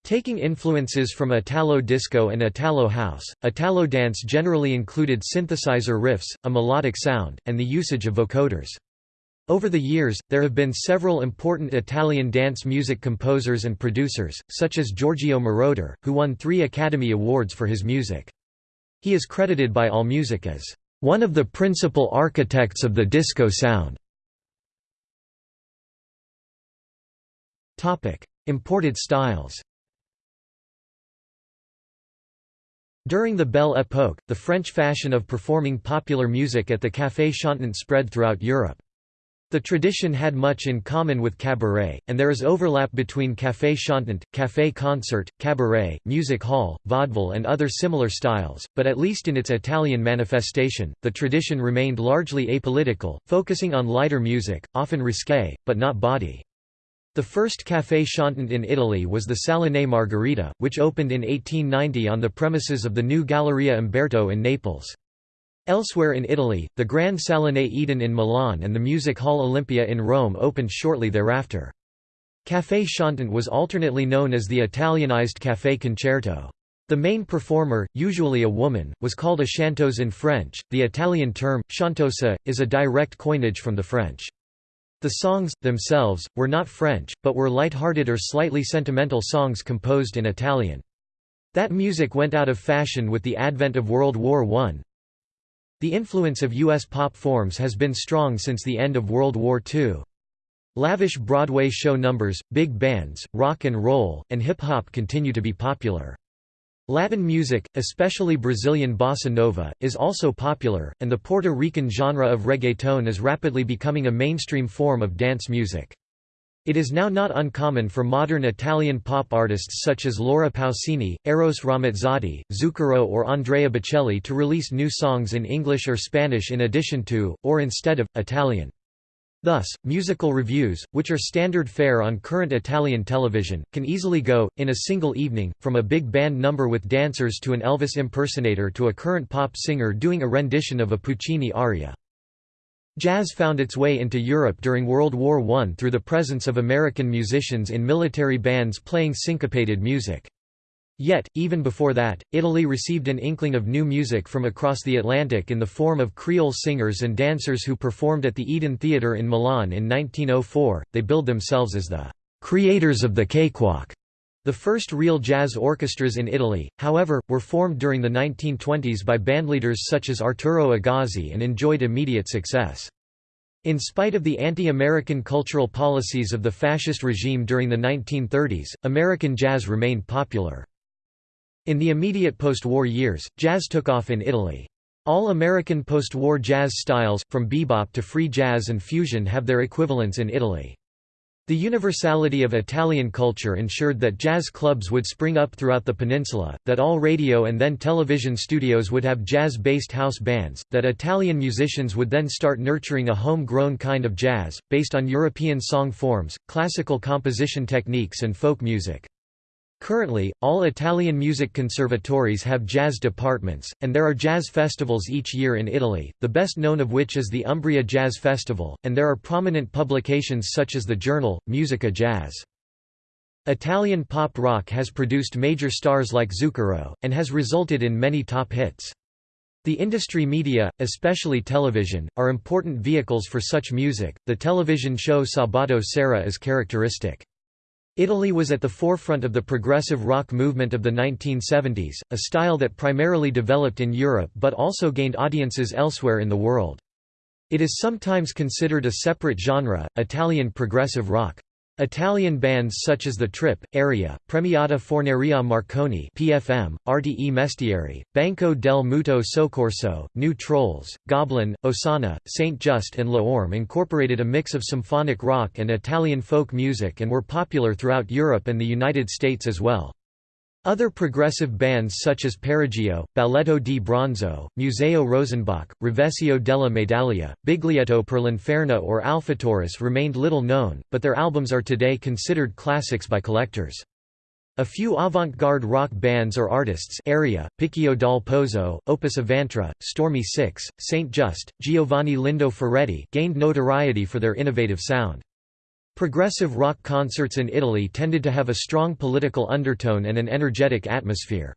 Taking influences from Italo disco and Italo house, Italo dance generally included synthesizer riffs, a melodic sound, and the usage of vocoders. Over the years, there have been several important Italian dance music composers and producers, such as Giorgio Moroder, who won three Academy Awards for his music. He is credited by AllMusic as one of the principal architects of the disco sound. Imported styles During the Belle Époque, the French fashion of performing popular music at the café chantant spread throughout Europe. The tradition had much in common with cabaret, and there is overlap between café chantant, café concert, cabaret, music hall, vaudeville and other similar styles, but at least in its Italian manifestation, the tradition remained largely apolitical, focusing on lighter music, often risque, but not bawdy. The first café chantant in Italy was the Salone Margherita, which opened in 1890 on the premises of the new Galleria Umberto in Naples. Elsewhere in Italy, the Grand Salone Eden in Milan and the Music Hall Olympia in Rome opened shortly thereafter. Café chantant was alternately known as the Italianized café concerto. The main performer, usually a woman, was called a chanteuse in French. The Italian term, chanteuse, is a direct coinage from the French. The songs, themselves, were not French, but were light-hearted or slightly sentimental songs composed in Italian. That music went out of fashion with the advent of World War I. The influence of U.S. pop forms has been strong since the end of World War II. Lavish Broadway show numbers, big bands, rock and roll, and hip-hop continue to be popular. Latin music, especially Brazilian bossa nova, is also popular, and the Puerto Rican genre of reggaeton is rapidly becoming a mainstream form of dance music. It is now not uncommon for modern Italian pop artists such as Laura Pausini, Eros Ramazzotti, Zucchero or Andrea Bocelli to release new songs in English or Spanish in addition to, or instead of, Italian. Thus, musical reviews, which are standard fare on current Italian television, can easily go, in a single evening, from a big band number with dancers to an Elvis impersonator to a current pop singer doing a rendition of a Puccini aria. Jazz found its way into Europe during World War I through the presence of American musicians in military bands playing syncopated music. Yet, even before that, Italy received an inkling of new music from across the Atlantic in the form of Creole singers and dancers who performed at the Eden Theatre in Milan in 1904. They billed themselves as the creators of the cakewalk. The first real jazz orchestras in Italy, however, were formed during the 1920s by bandleaders such as Arturo Agazzi and enjoyed immediate success. In spite of the anti-American cultural policies of the fascist regime during the 1930s, American jazz remained popular. In the immediate post-war years, jazz took off in Italy. All American post-war jazz styles, from bebop to free jazz and fusion have their equivalents in Italy. The universality of Italian culture ensured that jazz clubs would spring up throughout the peninsula, that all radio and then television studios would have jazz-based house bands, that Italian musicians would then start nurturing a home-grown kind of jazz, based on European song forms, classical composition techniques and folk music. Currently, all Italian music conservatories have jazz departments, and there are jazz festivals each year in Italy, the best known of which is the Umbria Jazz Festival, and there are prominent publications such as the journal, Musica Jazz. Italian pop rock has produced major stars like Zucchero, and has resulted in many top hits. The industry media, especially television, are important vehicles for such music. The television show Sabato Sera is characteristic. Italy was at the forefront of the progressive rock movement of the 1970s, a style that primarily developed in Europe but also gained audiences elsewhere in the world. It is sometimes considered a separate genre, Italian progressive rock. Italian bands such as The Trip, Area, Premiata Forneria Marconi PFM, RDE Mestieri, Banco del Mutuo Soccorso, New Trolls, Goblin, Osanna, Saint Just and Le Orme incorporated a mix of symphonic rock and Italian folk music and were popular throughout Europe and the United States as well. Other progressive bands such as Perigeo, Balletto di Bronzo, Museo Rosenbach, Rovescio della Medaglia, Biglietto per l'Inferno or Alphataurus remained little known, but their albums are today considered classics by collectors. A few avant-garde rock bands or artists area, Picchio dal Pozzo, Opus Avantra, Stormy Six, Saint Just, Giovanni Lindo Ferretti gained notoriety for their innovative sound. Progressive rock concerts in Italy tended to have a strong political undertone and an energetic atmosphere.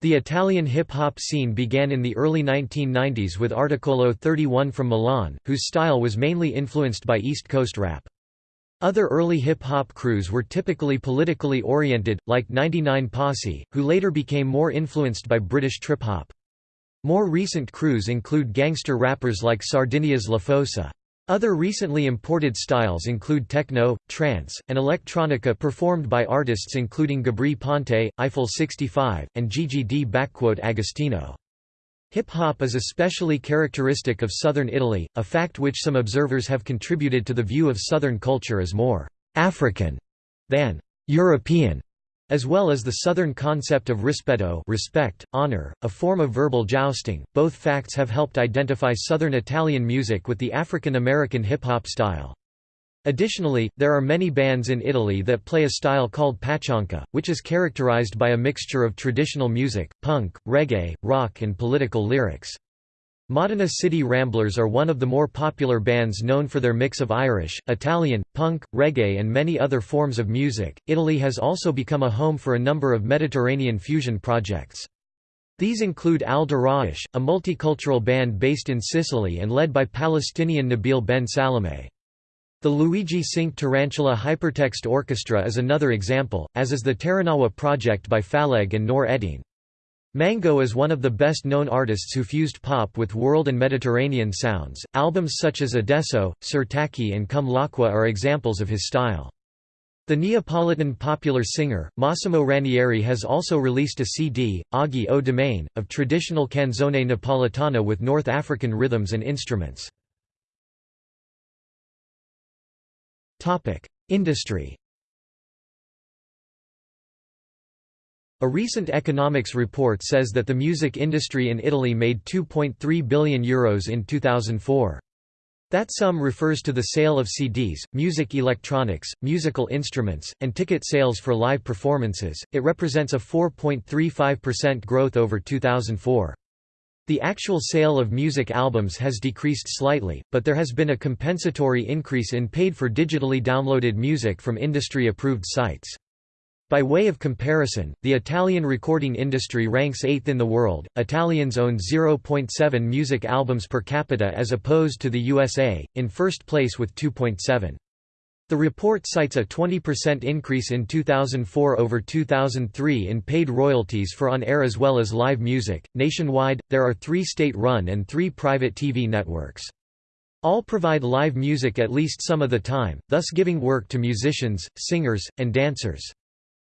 The Italian hip-hop scene began in the early 1990s with Articolo 31 from Milan, whose style was mainly influenced by East Coast rap. Other early hip-hop crews were typically politically oriented, like 99 Posse, who later became more influenced by British trip-hop. More recent crews include gangster rappers like Sardinia's La Fossa. Other recently imported styles include techno, trance, and electronica performed by artists including Gabry Ponte, Eiffel 65, and Gigi D. Agostino. Hip-hop is especially characteristic of southern Italy, a fact which some observers have contributed to the view of southern culture as more «African» than «European», as well as the southern concept of rispetto respect, honor, a form of verbal jousting. Both facts have helped identify southern Italian music with the African American hip-hop style. Additionally, there are many bands in Italy that play a style called patchanka, which is characterized by a mixture of traditional music, punk, reggae, rock and political lyrics. Modena City Ramblers are one of the more popular bands known for their mix of Irish, Italian, punk, reggae, and many other forms of music. Italy has also become a home for a number of Mediterranean fusion projects. These include Al Darawish, a multicultural band based in Sicily and led by Palestinian Nabil Ben Salameh. The Luigi Cinque Tarantula Hypertext Orchestra is another example, as is the Terranagua project by Phaleg and Nour Eddine. Mango is one of the best-known artists who fused pop with world and Mediterranean sounds. Albums such as Adesso, Sirtaki and Come L'acqua are examples of his style. The Neapolitan popular singer, Massimo Ranieri has also released a CD, Oggi o dimane, of traditional canzone napoletana with North African rhythms and instruments. Industry A recent economics report says that the music industry in Italy made €2.3 billion Euros in 2004. That sum refers to the sale of CDs, music electronics, musical instruments, and ticket sales for live performances. It represents a 4.35% growth over 2004. The actual sale of music albums has decreased slightly, but there has been a compensatory increase in paid for digitally downloaded music from industry-approved sites. By way of comparison, the Italian recording industry ranks 8th in the world. Italians own 0.7 music albums per capita as opposed to the USA, in first place with 2.7. The report cites a 20% increase in 2004 over 2003 in paid royalties for on air as well as live music. Nationwide, there are three state run and three private TV networks. All provide live music at least some of the time, thus giving work to musicians, singers, and dancers.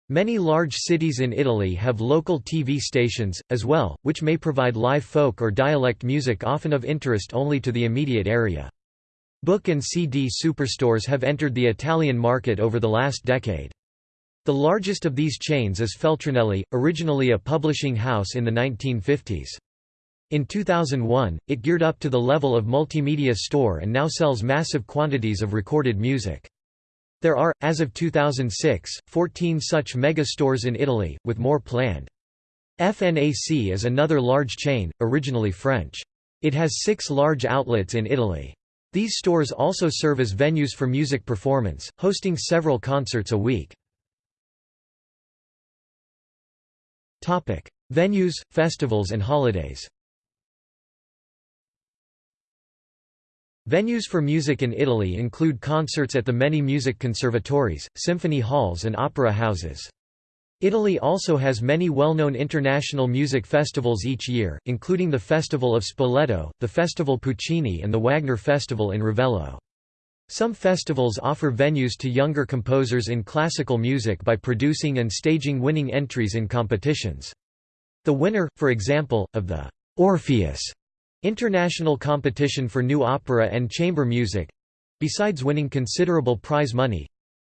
Many large cities in Italy have local TV stations, as well, which may provide live folk or dialect music often of interest only to the immediate area. Book and CD superstores have entered the Italian market over the last decade. The largest of these chains is Feltrinelli, originally a publishing house in the 1950s. In 2001, it geared up to the level of multimedia store and now sells massive quantities of recorded music. There are, as of 2006, 14 such mega stores in Italy, with more planned. FNAC is another large chain, originally French. It has six large outlets in Italy. These stores also serve as venues for music performance, hosting several concerts a week. Venues, festivals and holidays Venues for music in Italy include concerts at the many music conservatories, symphony halls and opera houses. Italy also has many well-known international music festivals each year, including the Festival of Spoleto, the Festival Puccini and the Wagner Festival in Ravello. Some festivals offer venues to younger composers in classical music by producing and staging winning entries in competitions. The winner, for example, of the Orpheus international competition for new opera and chamber music—besides winning considerable prize money,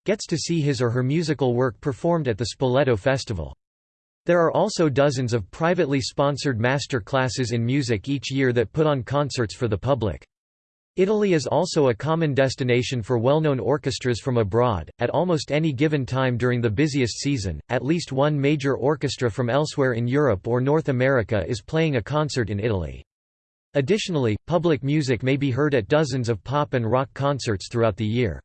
gets to see his or her musical work performed at the Spoleto Festival. There are also dozens of privately sponsored master classes in music each year that put on concerts for the public. Italy is also a common destination for well-known orchestras from abroad. At almost any given time during the busiest season, at least one major orchestra from elsewhere in Europe or North America is playing a concert in Italy. Additionally, public music may be heard at dozens of pop and rock concerts throughout the year.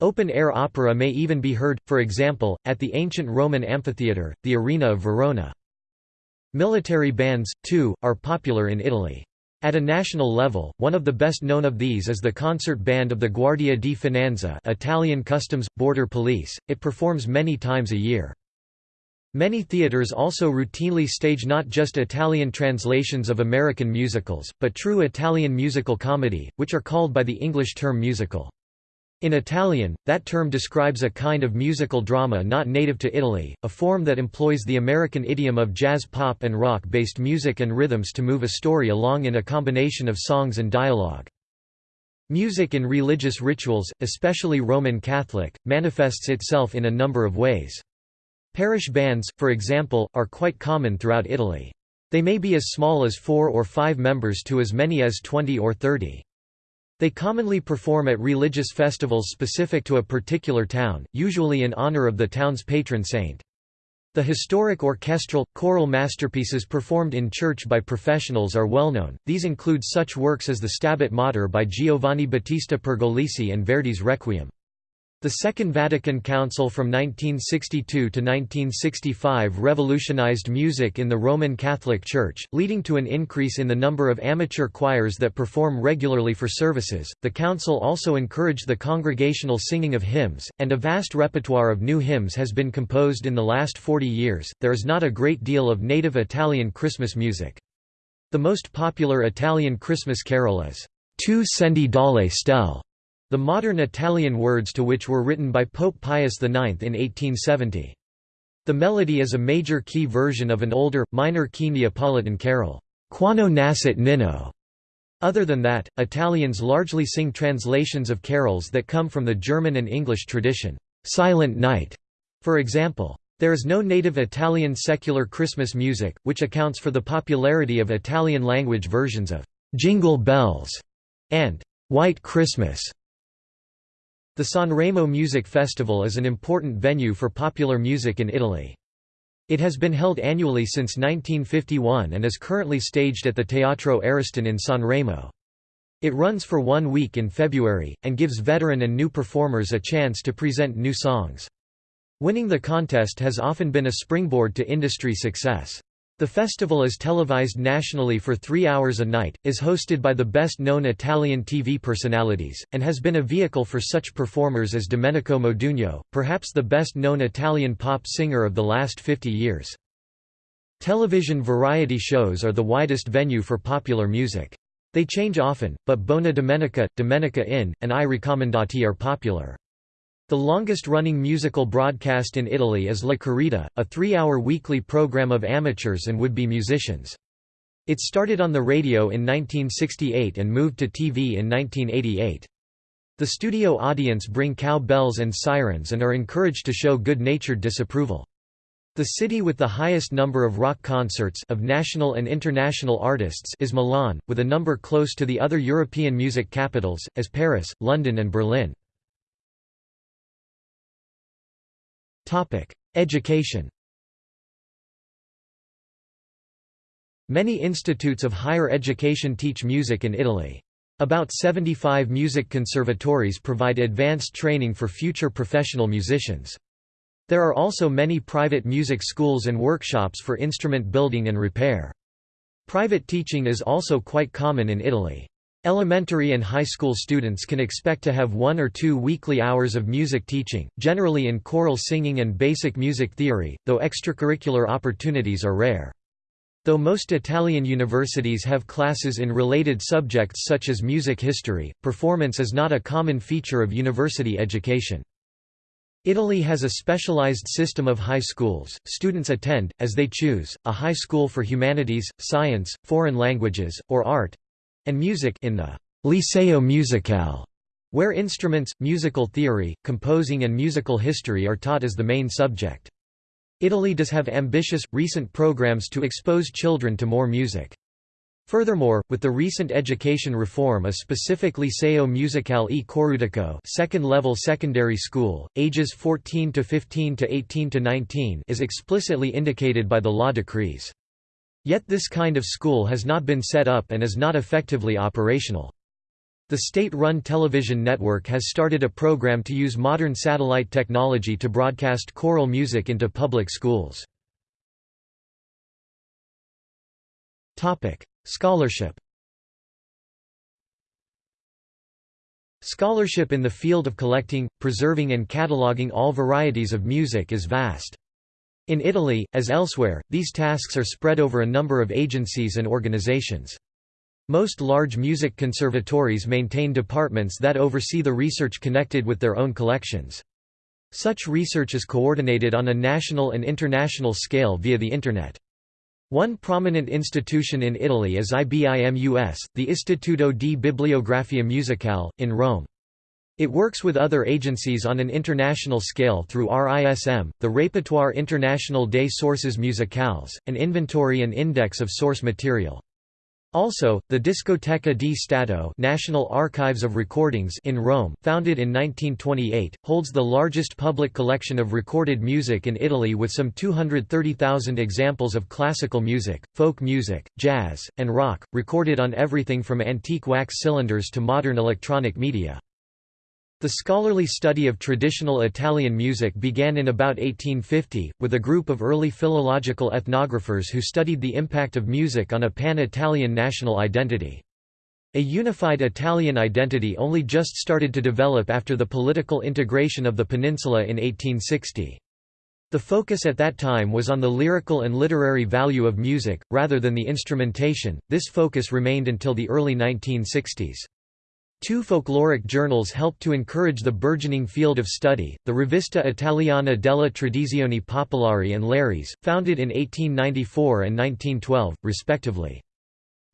Open-air opera may even be heard, for example, at the ancient Roman amphitheatre, the Arena of Verona. Military bands, too, are popular in Italy. At a national level, one of the best known of these is the concert band of the Guardia di Finanza Italian Customs – Border Police, it performs many times a year. Many theaters also routinely stage not just Italian translations of American musicals, but true Italian musical comedy, which are called by the English term musical. In Italian, that term describes a kind of musical drama not native to Italy, a form that employs the American idiom of jazz pop and rock-based music and rhythms to move a story along in a combination of songs and dialogue. Music in religious rituals, especially Roman Catholic, manifests itself in a number of ways. Parish bands, for example, are quite common throughout Italy. They may be as small as four or five members to as many as 20 or 30. They commonly perform at religious festivals specific to a particular town, usually in honor of the town's patron saint. The historic orchestral, choral masterpieces performed in church by professionals are well known, these include such works as the Stabat Mater by Giovanni Battista Pergolesi and Verdi's Requiem. The Second Vatican Council from 1962 to 1965 revolutionized music in the Roman Catholic Church, leading to an increase in the number of amateur choirs that perform regularly for services. The council also encouraged the congregational singing of hymns, and a vast repertoire of new hymns has been composed in the last 40 years. There is not a great deal of native Italian Christmas music. The most popular Italian Christmas carol is Tu scendi dalle stelle the modern Italian words to which were written by Pope Pius IX in 1870. The melody is a major key version of an older, minor key Neapolitan carol, Quando nascit Nino. Other than that, Italians largely sing translations of carols that come from the German and English tradition, Silent Night, for example. There is no native Italian secular Christmas music, which accounts for the popularity of Italian-language versions of Jingle Bells and White Christmas. The Sanremo Music Festival is an important venue for popular music in Italy. It has been held annually since 1951 and is currently staged at the Teatro Ariston in Sanremo. It runs for one week in February, and gives veteran and new performers a chance to present new songs. Winning the contest has often been a springboard to industry success. The festival is televised nationally for three hours a night, is hosted by the best-known Italian TV personalities, and has been a vehicle for such performers as Domenico Modugno, perhaps the best-known Italian pop singer of the last 50 years. Television variety shows are the widest venue for popular music. They change often, but Buona Domenica, Domenica In, and I Raccomandati are popular. The longest-running musical broadcast in Italy is La Corrida, a three-hour weekly program of amateurs and would-be musicians. It started on the radio in 1968 and moved to TV in 1988. The studio audience bring cowbells and sirens and are encouraged to show good-natured disapproval. The city with the highest number of rock concerts of national and international artists is Milan, with a number close to the other European music capitals, as Paris, London and Berlin. Education Many institutes of higher education teach music in Italy. About 75 music conservatories provide advanced training for future professional musicians. There are also many private music schools and workshops for instrument building and repair. Private teaching is also quite common in Italy. Elementary and high school students can expect to have one or two weekly hours of music teaching, generally in choral singing and basic music theory, though extracurricular opportunities are rare. Though most Italian universities have classes in related subjects such as music history, performance is not a common feature of university education. Italy has a specialized system of high schools. Students attend, as they choose, a high school for humanities, science, foreign languages, or art, and music in the Liceo Musicale, where instruments, musical theory, composing and musical history are taught as the main subject. Italy does have ambitious, recent programs to expose children to more music. Furthermore, with the recent education reform a specific Liceo Musicale e Coreutico second-level secondary school, ages 14 to 15 to 18 to 19 is explicitly indicated by the law decrees. Yet this kind of school has not been set up and is not effectively operational. The state-run television network has started a program to use modern satellite technology to broadcast choral music into public schools. Scholarship Scholarship in the field of collecting, preserving and cataloguing all varieties of music is vast. In Italy, as elsewhere, these tasks are spread over a number of agencies and organizations. Most large music conservatories maintain departments that oversee the research connected with their own collections. Such research is coordinated on a national and international scale via the Internet. One prominent institution in Italy is IBIMUS, the Istituto di Bibliografia Musicale, in Rome. It works with other agencies on an international scale through RISM, the Répertoire International des Sources Musicales, an inventory and index of source material. Also, the Discoteca di Stato National Archives of Recordings in Rome, founded in 1928, holds the largest public collection of recorded music in Italy with some 230,000 examples of classical music, folk music, jazz, and rock, recorded on everything from antique wax cylinders to modern electronic media. The scholarly study of traditional Italian music began in about 1850, with a group of early philological ethnographers who studied the impact of music on a pan-Italian national identity. A unified Italian identity only just started to develop after the political integration of the peninsula in 1860. The focus at that time was on the lyrical and literary value of music, rather than the instrumentation. This focus remained until the early 1960s. Two folkloric journals helped to encourage the burgeoning field of study, the Rivista Italiana della Tradizione Popolari and Lares, founded in 1894 and 1912, respectively.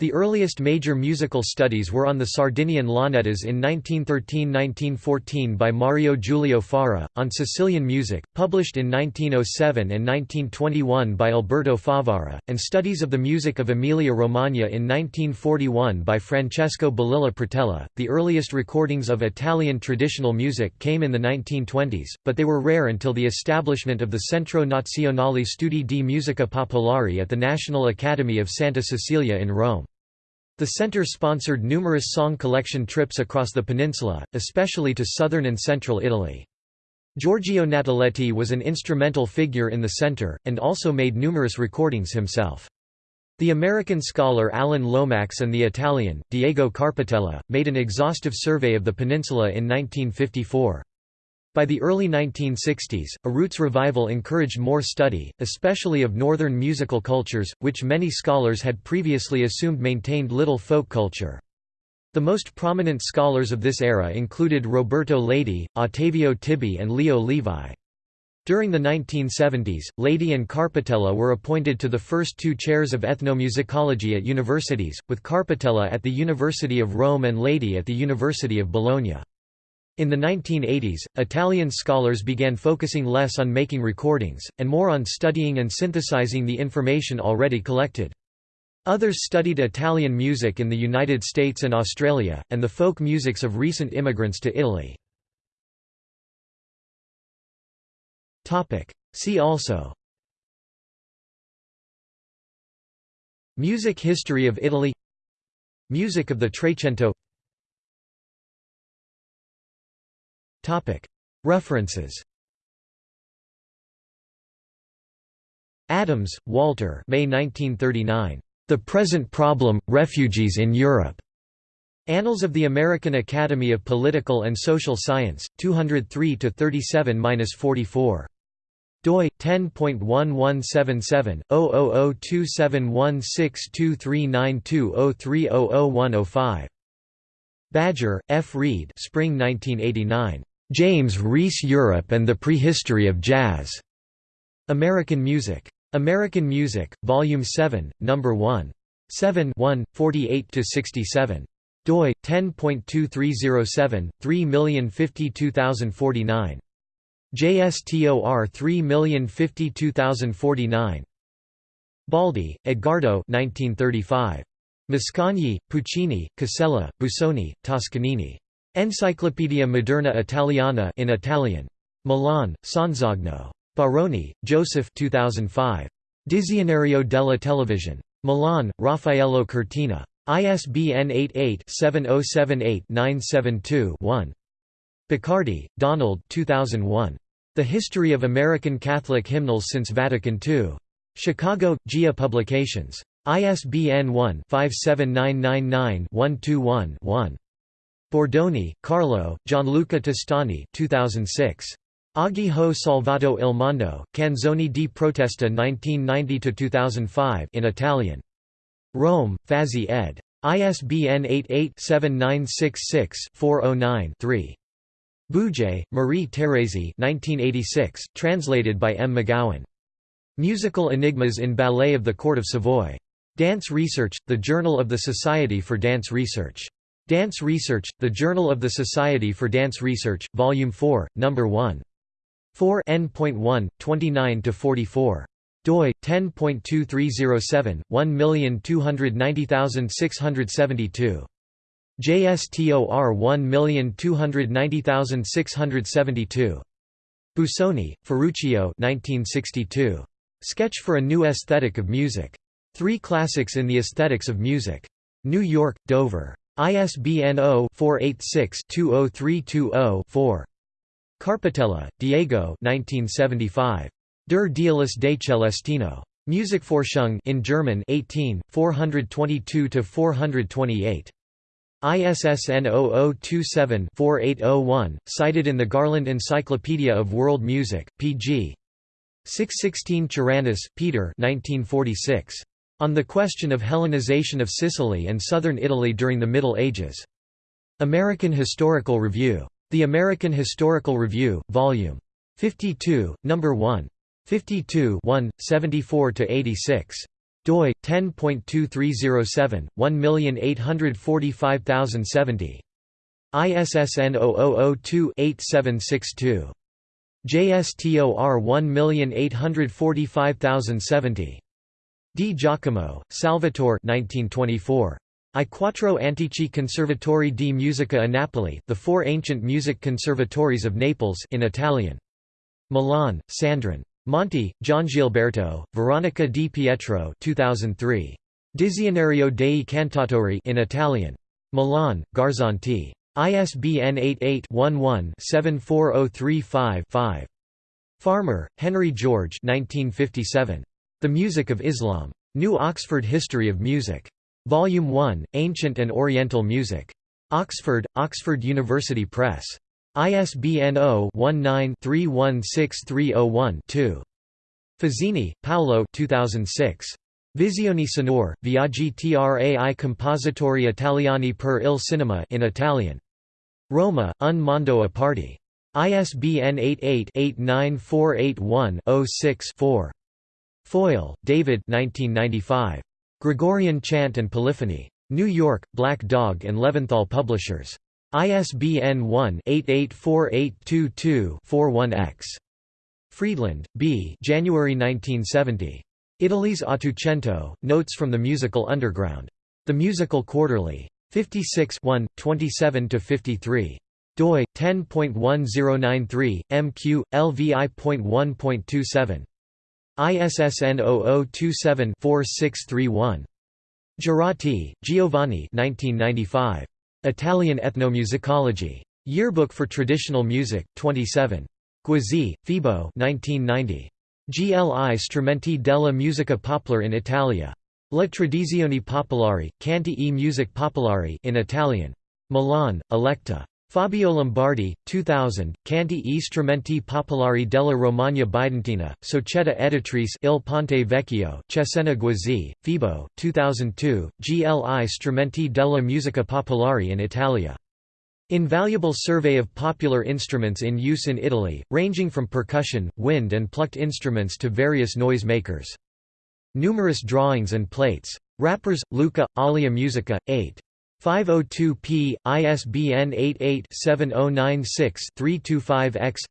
The earliest major musical studies were on the Sardinian launeddas in 1913–1914 by Mario Giulio Fara, on Sicilian music, published in 1907 and 1921 by Alberto Favara, and studies of the music of Emilia-Romagna in 1941 by Francesco Balilla Pratella. The earliest recordings of Italian traditional music came in the 1920s, but they were rare until the establishment of the Centro Nazionale Studi di Musica Popolare at the National Academy of Santa Cecilia in Rome. The center sponsored numerous song collection trips across the peninsula, especially to southern and central Italy. Giorgio Nataletti was an instrumental figure in the center, and also made numerous recordings himself. The American scholar Alan Lomax and the Italian, Diego Carpitella, made an exhaustive survey of the peninsula in 1954. By the early 1960s, a roots revival encouraged more study, especially of northern musical cultures, which many scholars had previously assumed maintained little folk culture. The most prominent scholars of this era included Roberto Leydi, Ottavio Tibi and Leo Levi. During the 1970s, Leydi and Carpitella were appointed to the first two chairs of ethnomusicology at universities, with Carpitella at the University of Rome and Leydi at the University of Bologna. In the 1980s, Italian scholars began focusing less on making recordings, and more on studying and synthesizing the information already collected. Others studied Italian music in the United States and Australia, and the folk musics of recent immigrants to Italy. See also Music history of Italy Music of the Trecento References Adams, Walter May 1939. The Present Problem, Refugees in Europe. Annals of the American Academy of Political and Social Science, 203–37–44. doi 10.1177/002716239203001005. Badger, F. Reed Spring 1989. James Reese Europe and the Prehistory of Jazz. American Music. American Music, Volume 7, No. 1. 7 1, 48–67. doi, 10.2307, 3052049. JSTOR 3052049. Baldi, Edgardo 1935. Mascagni, Puccini, Casella, Busoni, Toscanini. Enciclopedia Moderna Italiana in Italian. Milan, Sonzogno. Baroni, Joseph 2005. Dizionario della Televisione. Milan, Raffaello Cortina. ISBN 88-7078-972-1. Boccardi, Donald 2001. The History of American Catholic Hymnals Since Vatican II. Chicago, GIA Publications. ISBN 1-57999-121-1. Bordoni, Carlo, Gianluca Testani 2006. Oggi ho salvato il mondo, Canzoni di protesta 1990–2005 in Italian. Rome, Fazzi ed. ISBN 88-7966-409-3. Bouget, Marie Thérèse 1986, translated by M. McGowan. Musical Enigmas in Ballet of the Court of Savoy. Dance Research, The Journal of the Society for Dance Research. Dance Research, The Journal of the Society for Dance Research, Volume 4, No. 1. 4 n.1, 29–44 doi 10.2307 1290672 JSTOR 1290672 Busoni, Ferruccio 1962 Sketch for a New Aesthetic of Music. Three Classics in the Aesthetics of Music. New York, Dover. ISBN 0-486-20320-4. Carpitella, Diego 1975. Der Dialis de Celestino. Musikforschung in German 18, 422–428. ISSN 0027-4801, cited in the Garland Encyclopedia of World Music, pg. 616 Charanis, Peter 1946. On the Question of Hellenization of Sicily and Southern Italy during the Middle Ages. American Historical Review. The American Historical Review, Vol. 52, No. 1. 52 1, 74–86 doi 10.2307 1845070 ISSN 0002-8762 JSTOR 1845070 Di Giacomo, Salvatore 1924. I quattro antichi conservatori di musica a Napoli The Four Ancient Music Conservatories of Naples in Italian. Milan, Sandron. Monti, Giangilberto, Veronica Di Pietro 2003. Dizionario dei Cantautori in Italian. Milan, Garzanti. ISBN 88-11-74035-5. Farmer, Henry George 1957. The Music of Islam. New Oxford History of Music. Volume 1, Ancient and Oriental Music. Oxford, Oxford University Press. ISBN 0-19-316301-2. Fazzini, Paolo 2006. Visioni sonore, viaggi tra i compositori italiani per il cinema in Italian. Roma, Un mondo a parte. ISBN 88-89481-06-4. Foyle, David 1995. Gregorian Chant and Polyphony. New York, Black Dog and Leventhal Publishers. ISBN 1-884822-41-X. Friedland, B. January 1970. Italy's Ottocento, Notes from the Musical Underground. The Musical Quarterly. 56 1, 27–53. doi, 10.1093, mq, lvi.1.27. ISSN 0027-4631. Giuriati, Giovanni 1995. Italian Ethnomusicology. Yearbook for Traditional Music, 27. Guizzi, Febo 1990. GLI Strumenti della musica popolare in Italia. Le Tradizioni Popolari, canti e music popolari in Italian. Milan, Electa. Fabio Lombardi, 2000, Canti e strumenti popolari della Romagna Bidentina, Società Editrice Il Ponte Vecchio, Cesena Guizzi, Febo, 2002, GLI Strumenti della musica popolare in Italia. Invaluable survey of popular instruments in use in Italy, ranging from percussion, wind and plucked instruments to various noise makers. Numerous drawings and plates. Rappers, Luca, Alia Musica, 8. 502p, ISBN 88-7096-325-X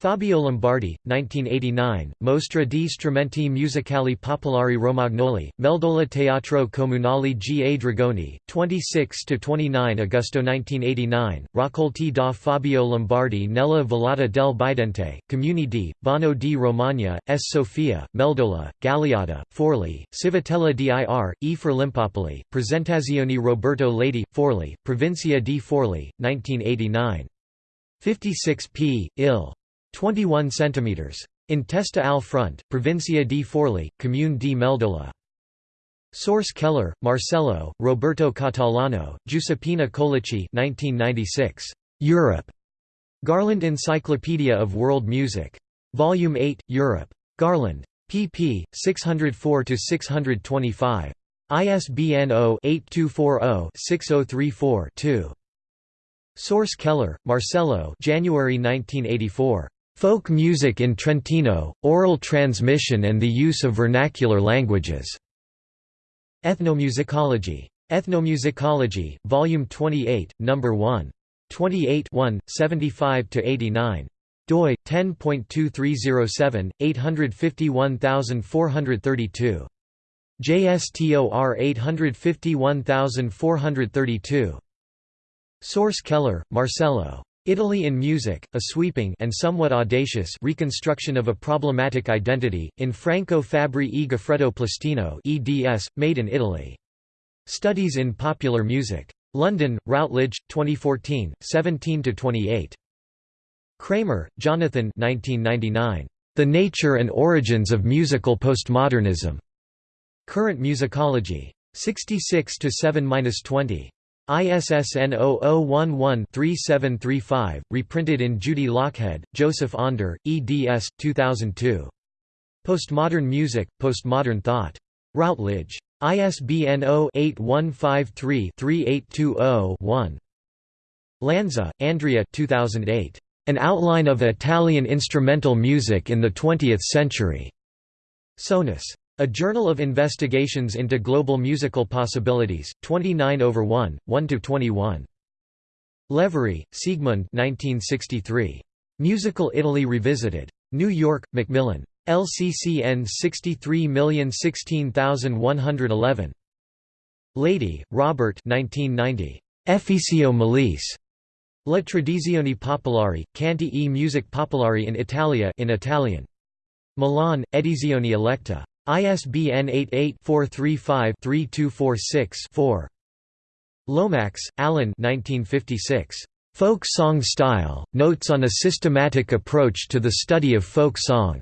Fabio Lombardi, 1989, Mostra di strumenti musicali popolari romagnoli, Meldola Teatro Comunale G. A. Dragoni, 26–29 Agosto 1989, Raccolti da Fabio Lombardi nella Vallata del Bidente, Comuni di, Bono di Romagna, S. Sofia, Meldola, Galeata, Forli, Civitella dir, E. Forlimpopoli, Presentazioni Roberto Leydi, Forli, Provincia di Forli, 1989. 56 p. Ill. 21 cm. In Testa al Front, Provincia di Forli, Comune di Meldola. Sorce Keller, Marcello, Roberto Catalano, Giuseppina Colici 1996. Europe. Garland Encyclopedia of World Music. Volume 8, Europe. Garland. pp. 604–625. ISBN 0-8240-6034-2. Sorce Keller, Marcello January 1984. Folk Music in Trentino, Oral Transmission and the Use of Vernacular Languages. Ethnomusicology. Ethnomusicology, Volume 28, No. 1. 28 1, 75–89. doi, 10.2307, 851432. JSTOR 851432. Sorce Keller, Marcello. Italy in Music, a sweeping and somewhat audacious reconstruction of a problematic identity, in Franco Fabbri e Goffredo Plastino eds, made in Italy. Studies in Popular Music. London, Routledge, 2014, 17–28. Kramer, Jonathan 1999. The Nature and Origins of Musical Postmodernism. Current Musicology. 66 7–20. ISSN 0011-3735, reprinted in Judy Lochhead, Joseph Auner, eds. 2002. Postmodern Music, Postmodern Thought. Routledge. ISBN 0-8153-3820-1. Lanza, Andrea 2008. An Outline of Italian Instrumental Music in the Twentieth Century. Sonus. A Journal of Investigations into Global Musical Possibilities, 29 over 1, one to twenty one. Levarie, Siegmund 1963. Musical Italy Revisited. New York, Macmillan. LCCN 63016111. Leydi, Robert 1990. Efficio Malise. La tradizione popolare, canti e music popolari in Italia in Italian. Milan, Edizioni Electa. ISBN 88-435-3246-4. Lomax, Alan Folk Song Style, Notes on a Systematic Approach to the Study of Folk Song.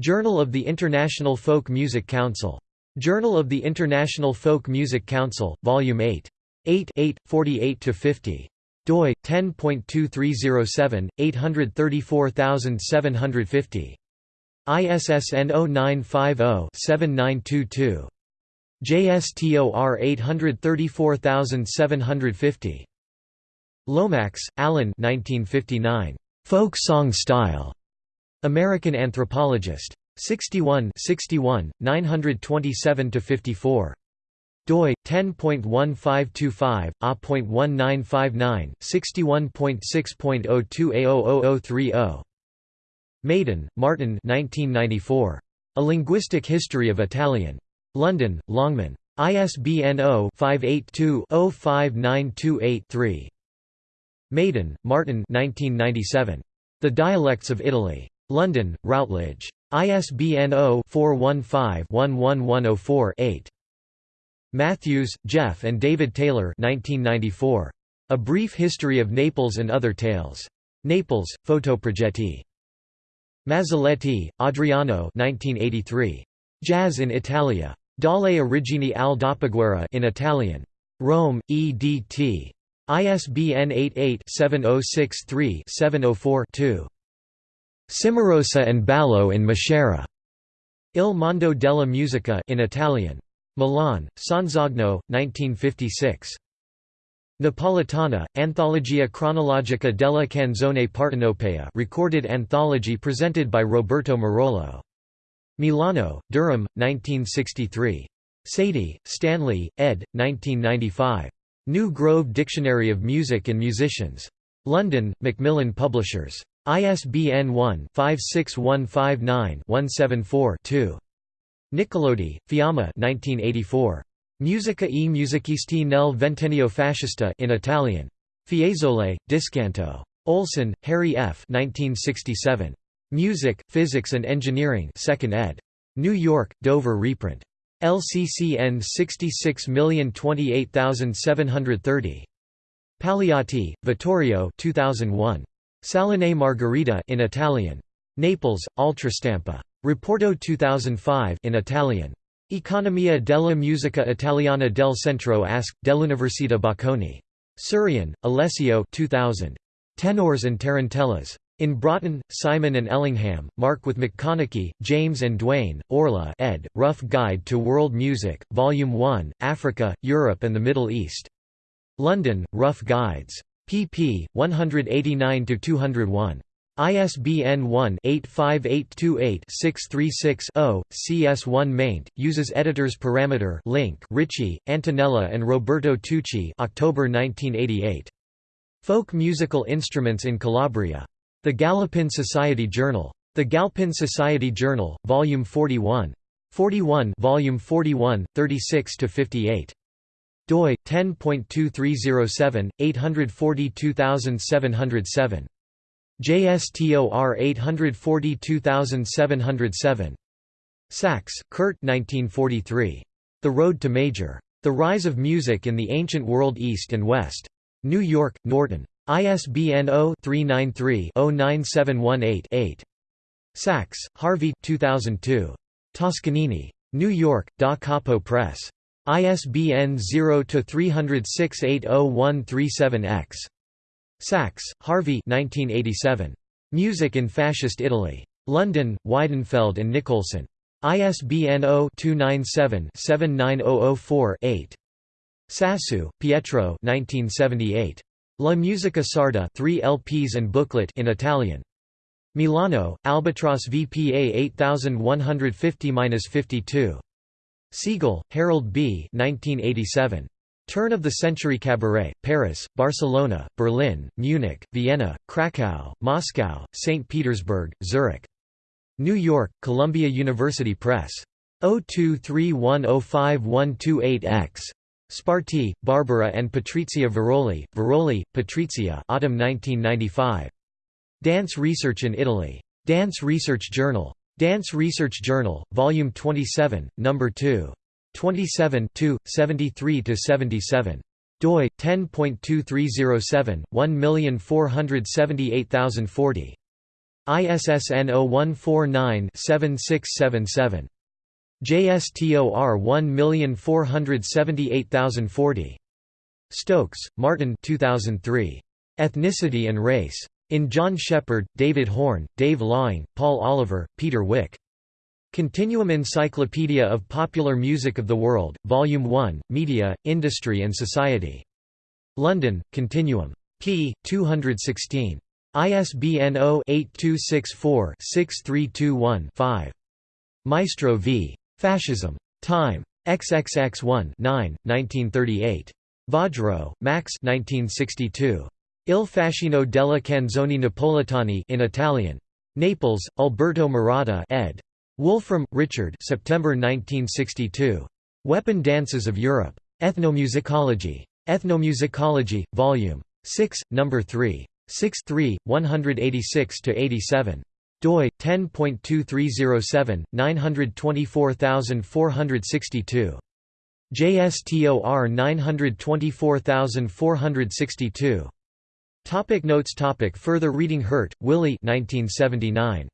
Journal of the International Folk Music Council. Journal of the International Folk Music Council, Volume 8. 8 8, 48–50. doi, 10.2307, 834750. ISSN 0950-7922. JSTOR 834750. Lomax, Alan 1959. Folk Song Style. American Anthropologist. 61 61, 927–54. doi 10.1525 a.1959 61.6.02 a00030 Maiden, Martin 1994. A Linguistic History of Italian. London, Longman. ISBN 0-582-05928-3. Maiden, Martin 1997. The Dialects of Italy. London, Routledge. ISBN 0-415-11104-8. Matthews, Jeff and David Taylor 1994. A Brief History of Naples and Other Tales. Naples, Fotoprogetti. Mazzoletti, Adriano 1983. Jazz in Italia. Dalle origini al dopoguerra in Italian. Rome, EDT. ISBN 88-7063-704-2. Cimarosa and Ballo in Maschera. Il Mondo della Musica in Italian. Milan, Sonzogno, 1956. Napolitana, Anthologia cronologica della canzone partenopea recorded anthology presented by Roberto Murolo. Milano, Durium, 1963. Sadie, Stanley, ed. 1995. New Grove Dictionary of Music and Musicians. London, Macmillan Publishers. ISBN 1-56159-174-2. Nicolodi, Fiamma 1984. Musica e musicisti nel ventennio fascista in Italian. Fiesole, Discanto. Olson, Harry F. 1967. Music, Physics and Engineering 2nd ed. New York, Dover reprint. LCCN 66028730. Paliotti, Vittorio 2001. Salone Margherita in Italian. Naples, Ultrastampa. Reporto 2005 in Italian. Economia della musica italiana del centro ASC, dell'Università Bocconi. Surian, Alessio 2000. Tenors and Tarantellas. In Broughton, Simon and Ellingham, Mark with McConnachie, James and Duane, Orla ed., Rough Guide to World Music, Volume 1, Africa, Europe and the Middle East. London, Rough Guides. pp. 189–201. ISBN 1-85828-636-0, CS1 maint, uses editors parameter link Ricci, Antonella and Roberto Tucci October 1988. Folk musical instruments in Calabria. The Galpin Society Journal. The Galpin Society Journal, Volume 41. 41 Volume 41, 36–58 doi 10.2307 842707 JSTOR 842707 Sachs, Curt 1943 The Road to Major The Rise of Music in the Ancient World East and West New York Norton ISBN 0-393-09718-8. Sachs, Harvey 2002. Toscanini. New York, Da Capo Press. ISBN 0-306-80137-X. Sachs, Harvey 1987. Music in Fascist Italy. London, Weidenfeld and Nicolson. ISBN 0-297-79004-8. Sassu, Pietro 1978. La musica sarda 3 LPs and booklet in Italian. Milano, Albatross VPA 8150-52. Segel, Harold B. 1987. Turn of the Century Cabaret, Paris, Barcelona, Berlin, Munich, Vienna, Krakow, Moscow, St. Petersburg, Zurich. New York, Columbia University Press. 0231051228X. Sparti, Barbara and Patrizia Veroli, Veroli, Patrizia autumn 1995. Dance Research in Italy. Dance Research Journal. Dance Research Journal, Volume 27, No. 2. 27 73–77. doi, 10.2307, 1478040. ISSN 0149-7677. JSTOR 1478040. Stokes, Martin 2003. Ethnicity and Race. In John Shepherd, David Horn, Dave Laing, Paul Oliver, Peter Wicke. Continuum Encyclopedia of Popular Music of the World, Volume 1, Media, Industry and Society. London, Continuum. p. 216. ISBN 0-8264-6321-5. Maestro v. Fascism. Time. XXX1 9, 1938. Vajro, Max 1962. Il fascino della canzoni napoletani in Italian. Naples, Alberto Murata ed. Wolfram, Richard September 1962. Weapon Dances of Europe. Ethnomusicology. Ethnomusicology, Vol. 6, No. 3. 6 3, 186–87 doi 10.2307 924462 JSTOR 924462 Topic notes topic Further reading Hurt, Willy 1979.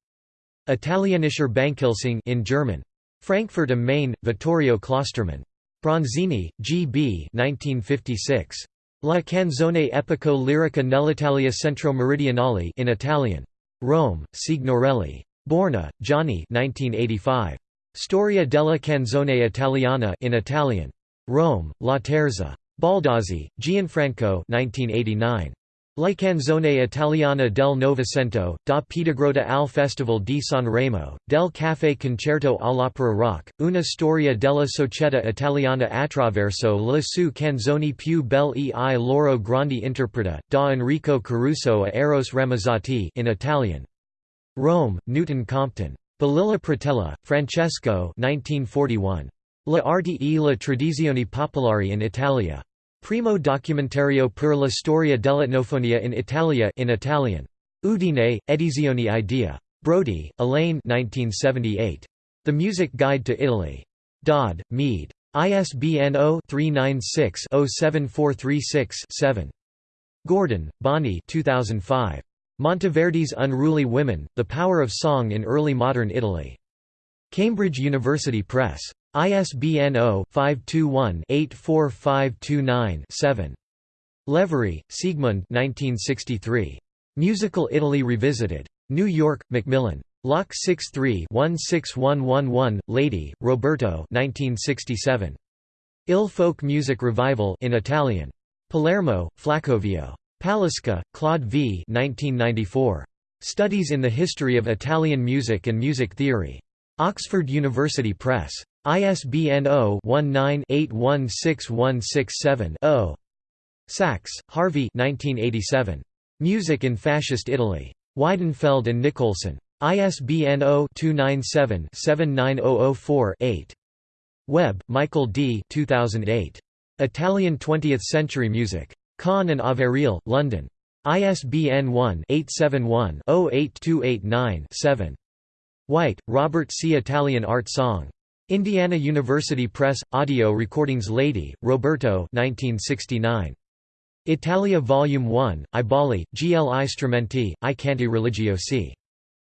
Italienischer Bänkelsang in German. Frankfurt am Main, Vittorio Klostermann. Bronzini, G. B. 1956. La canzone epico lirica nell'Italia centro-meridionale in Italian. Rome, Signorelli. Borgna, Gianni 1985. Storia della canzone italiana in Italian. Rome, Laterza. Baldazzi, Gianfranco 1989. La canzone italiana del Novecento, da Piedigrotta al Festival di San Remo, del Café Concerto all'Opera Rock, una storia della società italiana attraverso le sue canzoni più belle e i loro grandi interpreta, da Enrico Caruso a Eros Ramazzotti in Italian. Rome, Newton Compton. Balilla Pratella, Francesco 1941. Le arti e le tradizioni popolari in Italia. Primo documentario per la storia dell'etnofonia in Italia in Italian. Udine, Edizioni Idea. Brody, Elaine 1978. The Music Guide to Italy. Dodd, Mead. ISBN 0-396-07436-7. Gordon, Bonnie 2005. Monteverdi's Unruly Women, The Power of Song in Early Modern Italy. Cambridge University Press. ISBN 0-521-84529-7. Levarie, Siegmund Musical Italy Revisited. New York, Macmillan. Lock 63-16111, Leydi, Roberto 1967. Il Folk Music Revival in Italian. Palermo, Flaccovio. Palisca, Claude v. 1994. Studies in the History of Italian Music and Music Theory. Oxford University Press. ISBN 0-19-816167-0. Sachs, Harvey Music in Fascist Italy. Weidenfeld and Nicolson. ISBN 0-297-79004-8. Webb, Michael D. 2008. Italian Twentieth-Century Music. Kahn and Averill, London. ISBN 1-871-08289-7. White, Robert C. Italian Art Song. Indiana University Press, Audio Recordings Leydi, Roberto 1969. Italia Volume 1, I Balli, Gli Strumenti, I Canti Religiosi.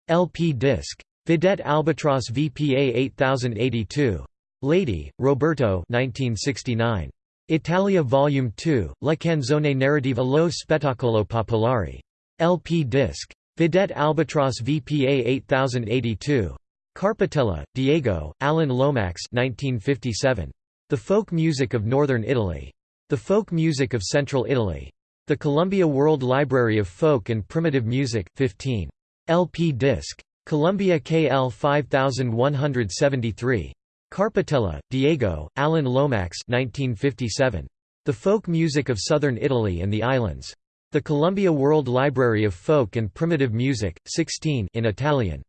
LP disc. Vidette Albatross VPA 8082. Leydi, Roberto 1969. Italia Volume 2, La canzone narrativa lo spettacolo popolare. LP disc. Vidette Albatross VPA 8082. Carpitella, Diego, Alan Lomax 1957. The Folk Music of Northern Italy. The Folk Music of Central Italy. The Columbia World Library of Folk and Primitive Music, 15. LP disc. Columbia KL 5173. Carpitella, Diego, Alan Lomax 1957. The Folk Music of Southern Italy and the Islands. The Columbia World Library of Folk and Primitive Music, 16 in Italian.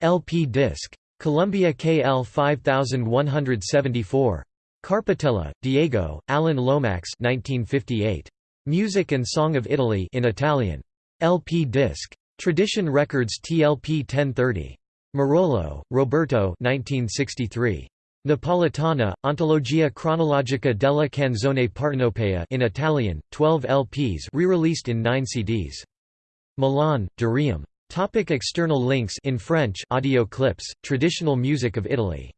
LP disc. Columbia KL 5174. Carpitella, Diego, Alan Lomax 1958. Music and Song of Italy in Italian. LP disc. Tradition Records TLP 1030. Murolo, Roberto 1963. Napolitana, Ontologia cronologica della canzone partenopea in Italian, 12 LPs re-released in 9 CDs. Milan, Durium. Topic external links in French audio clips, Traditional Music of Italy.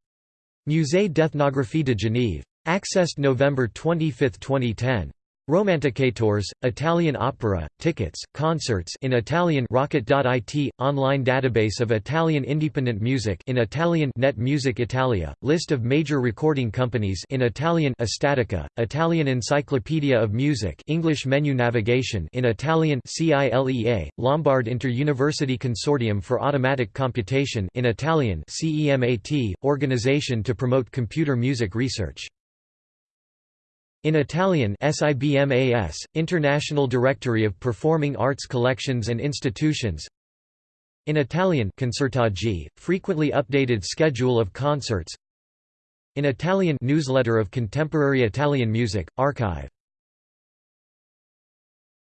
Musée d'Ethnographie de Genève. Accessed November 25, 2010. Romanticators, Italian opera, tickets, concerts in Italian Rockit.it, online database of Italian independent music in Italian Net Music Italia, list of major recording companies in Italian Estatica, Italian Encyclopedia of Music English menu navigation in Italian CILEA, Lombard Inter-University Consortium for Automatic Computation in Italian CEMAT, organization to promote computer music research. In Italian SIBMAS, International Directory of Performing Arts Collections and Institutions. In Italian Concertaggi, frequently updated schedule of concerts. In Italian Newsletter of Contemporary Italian Music, Archive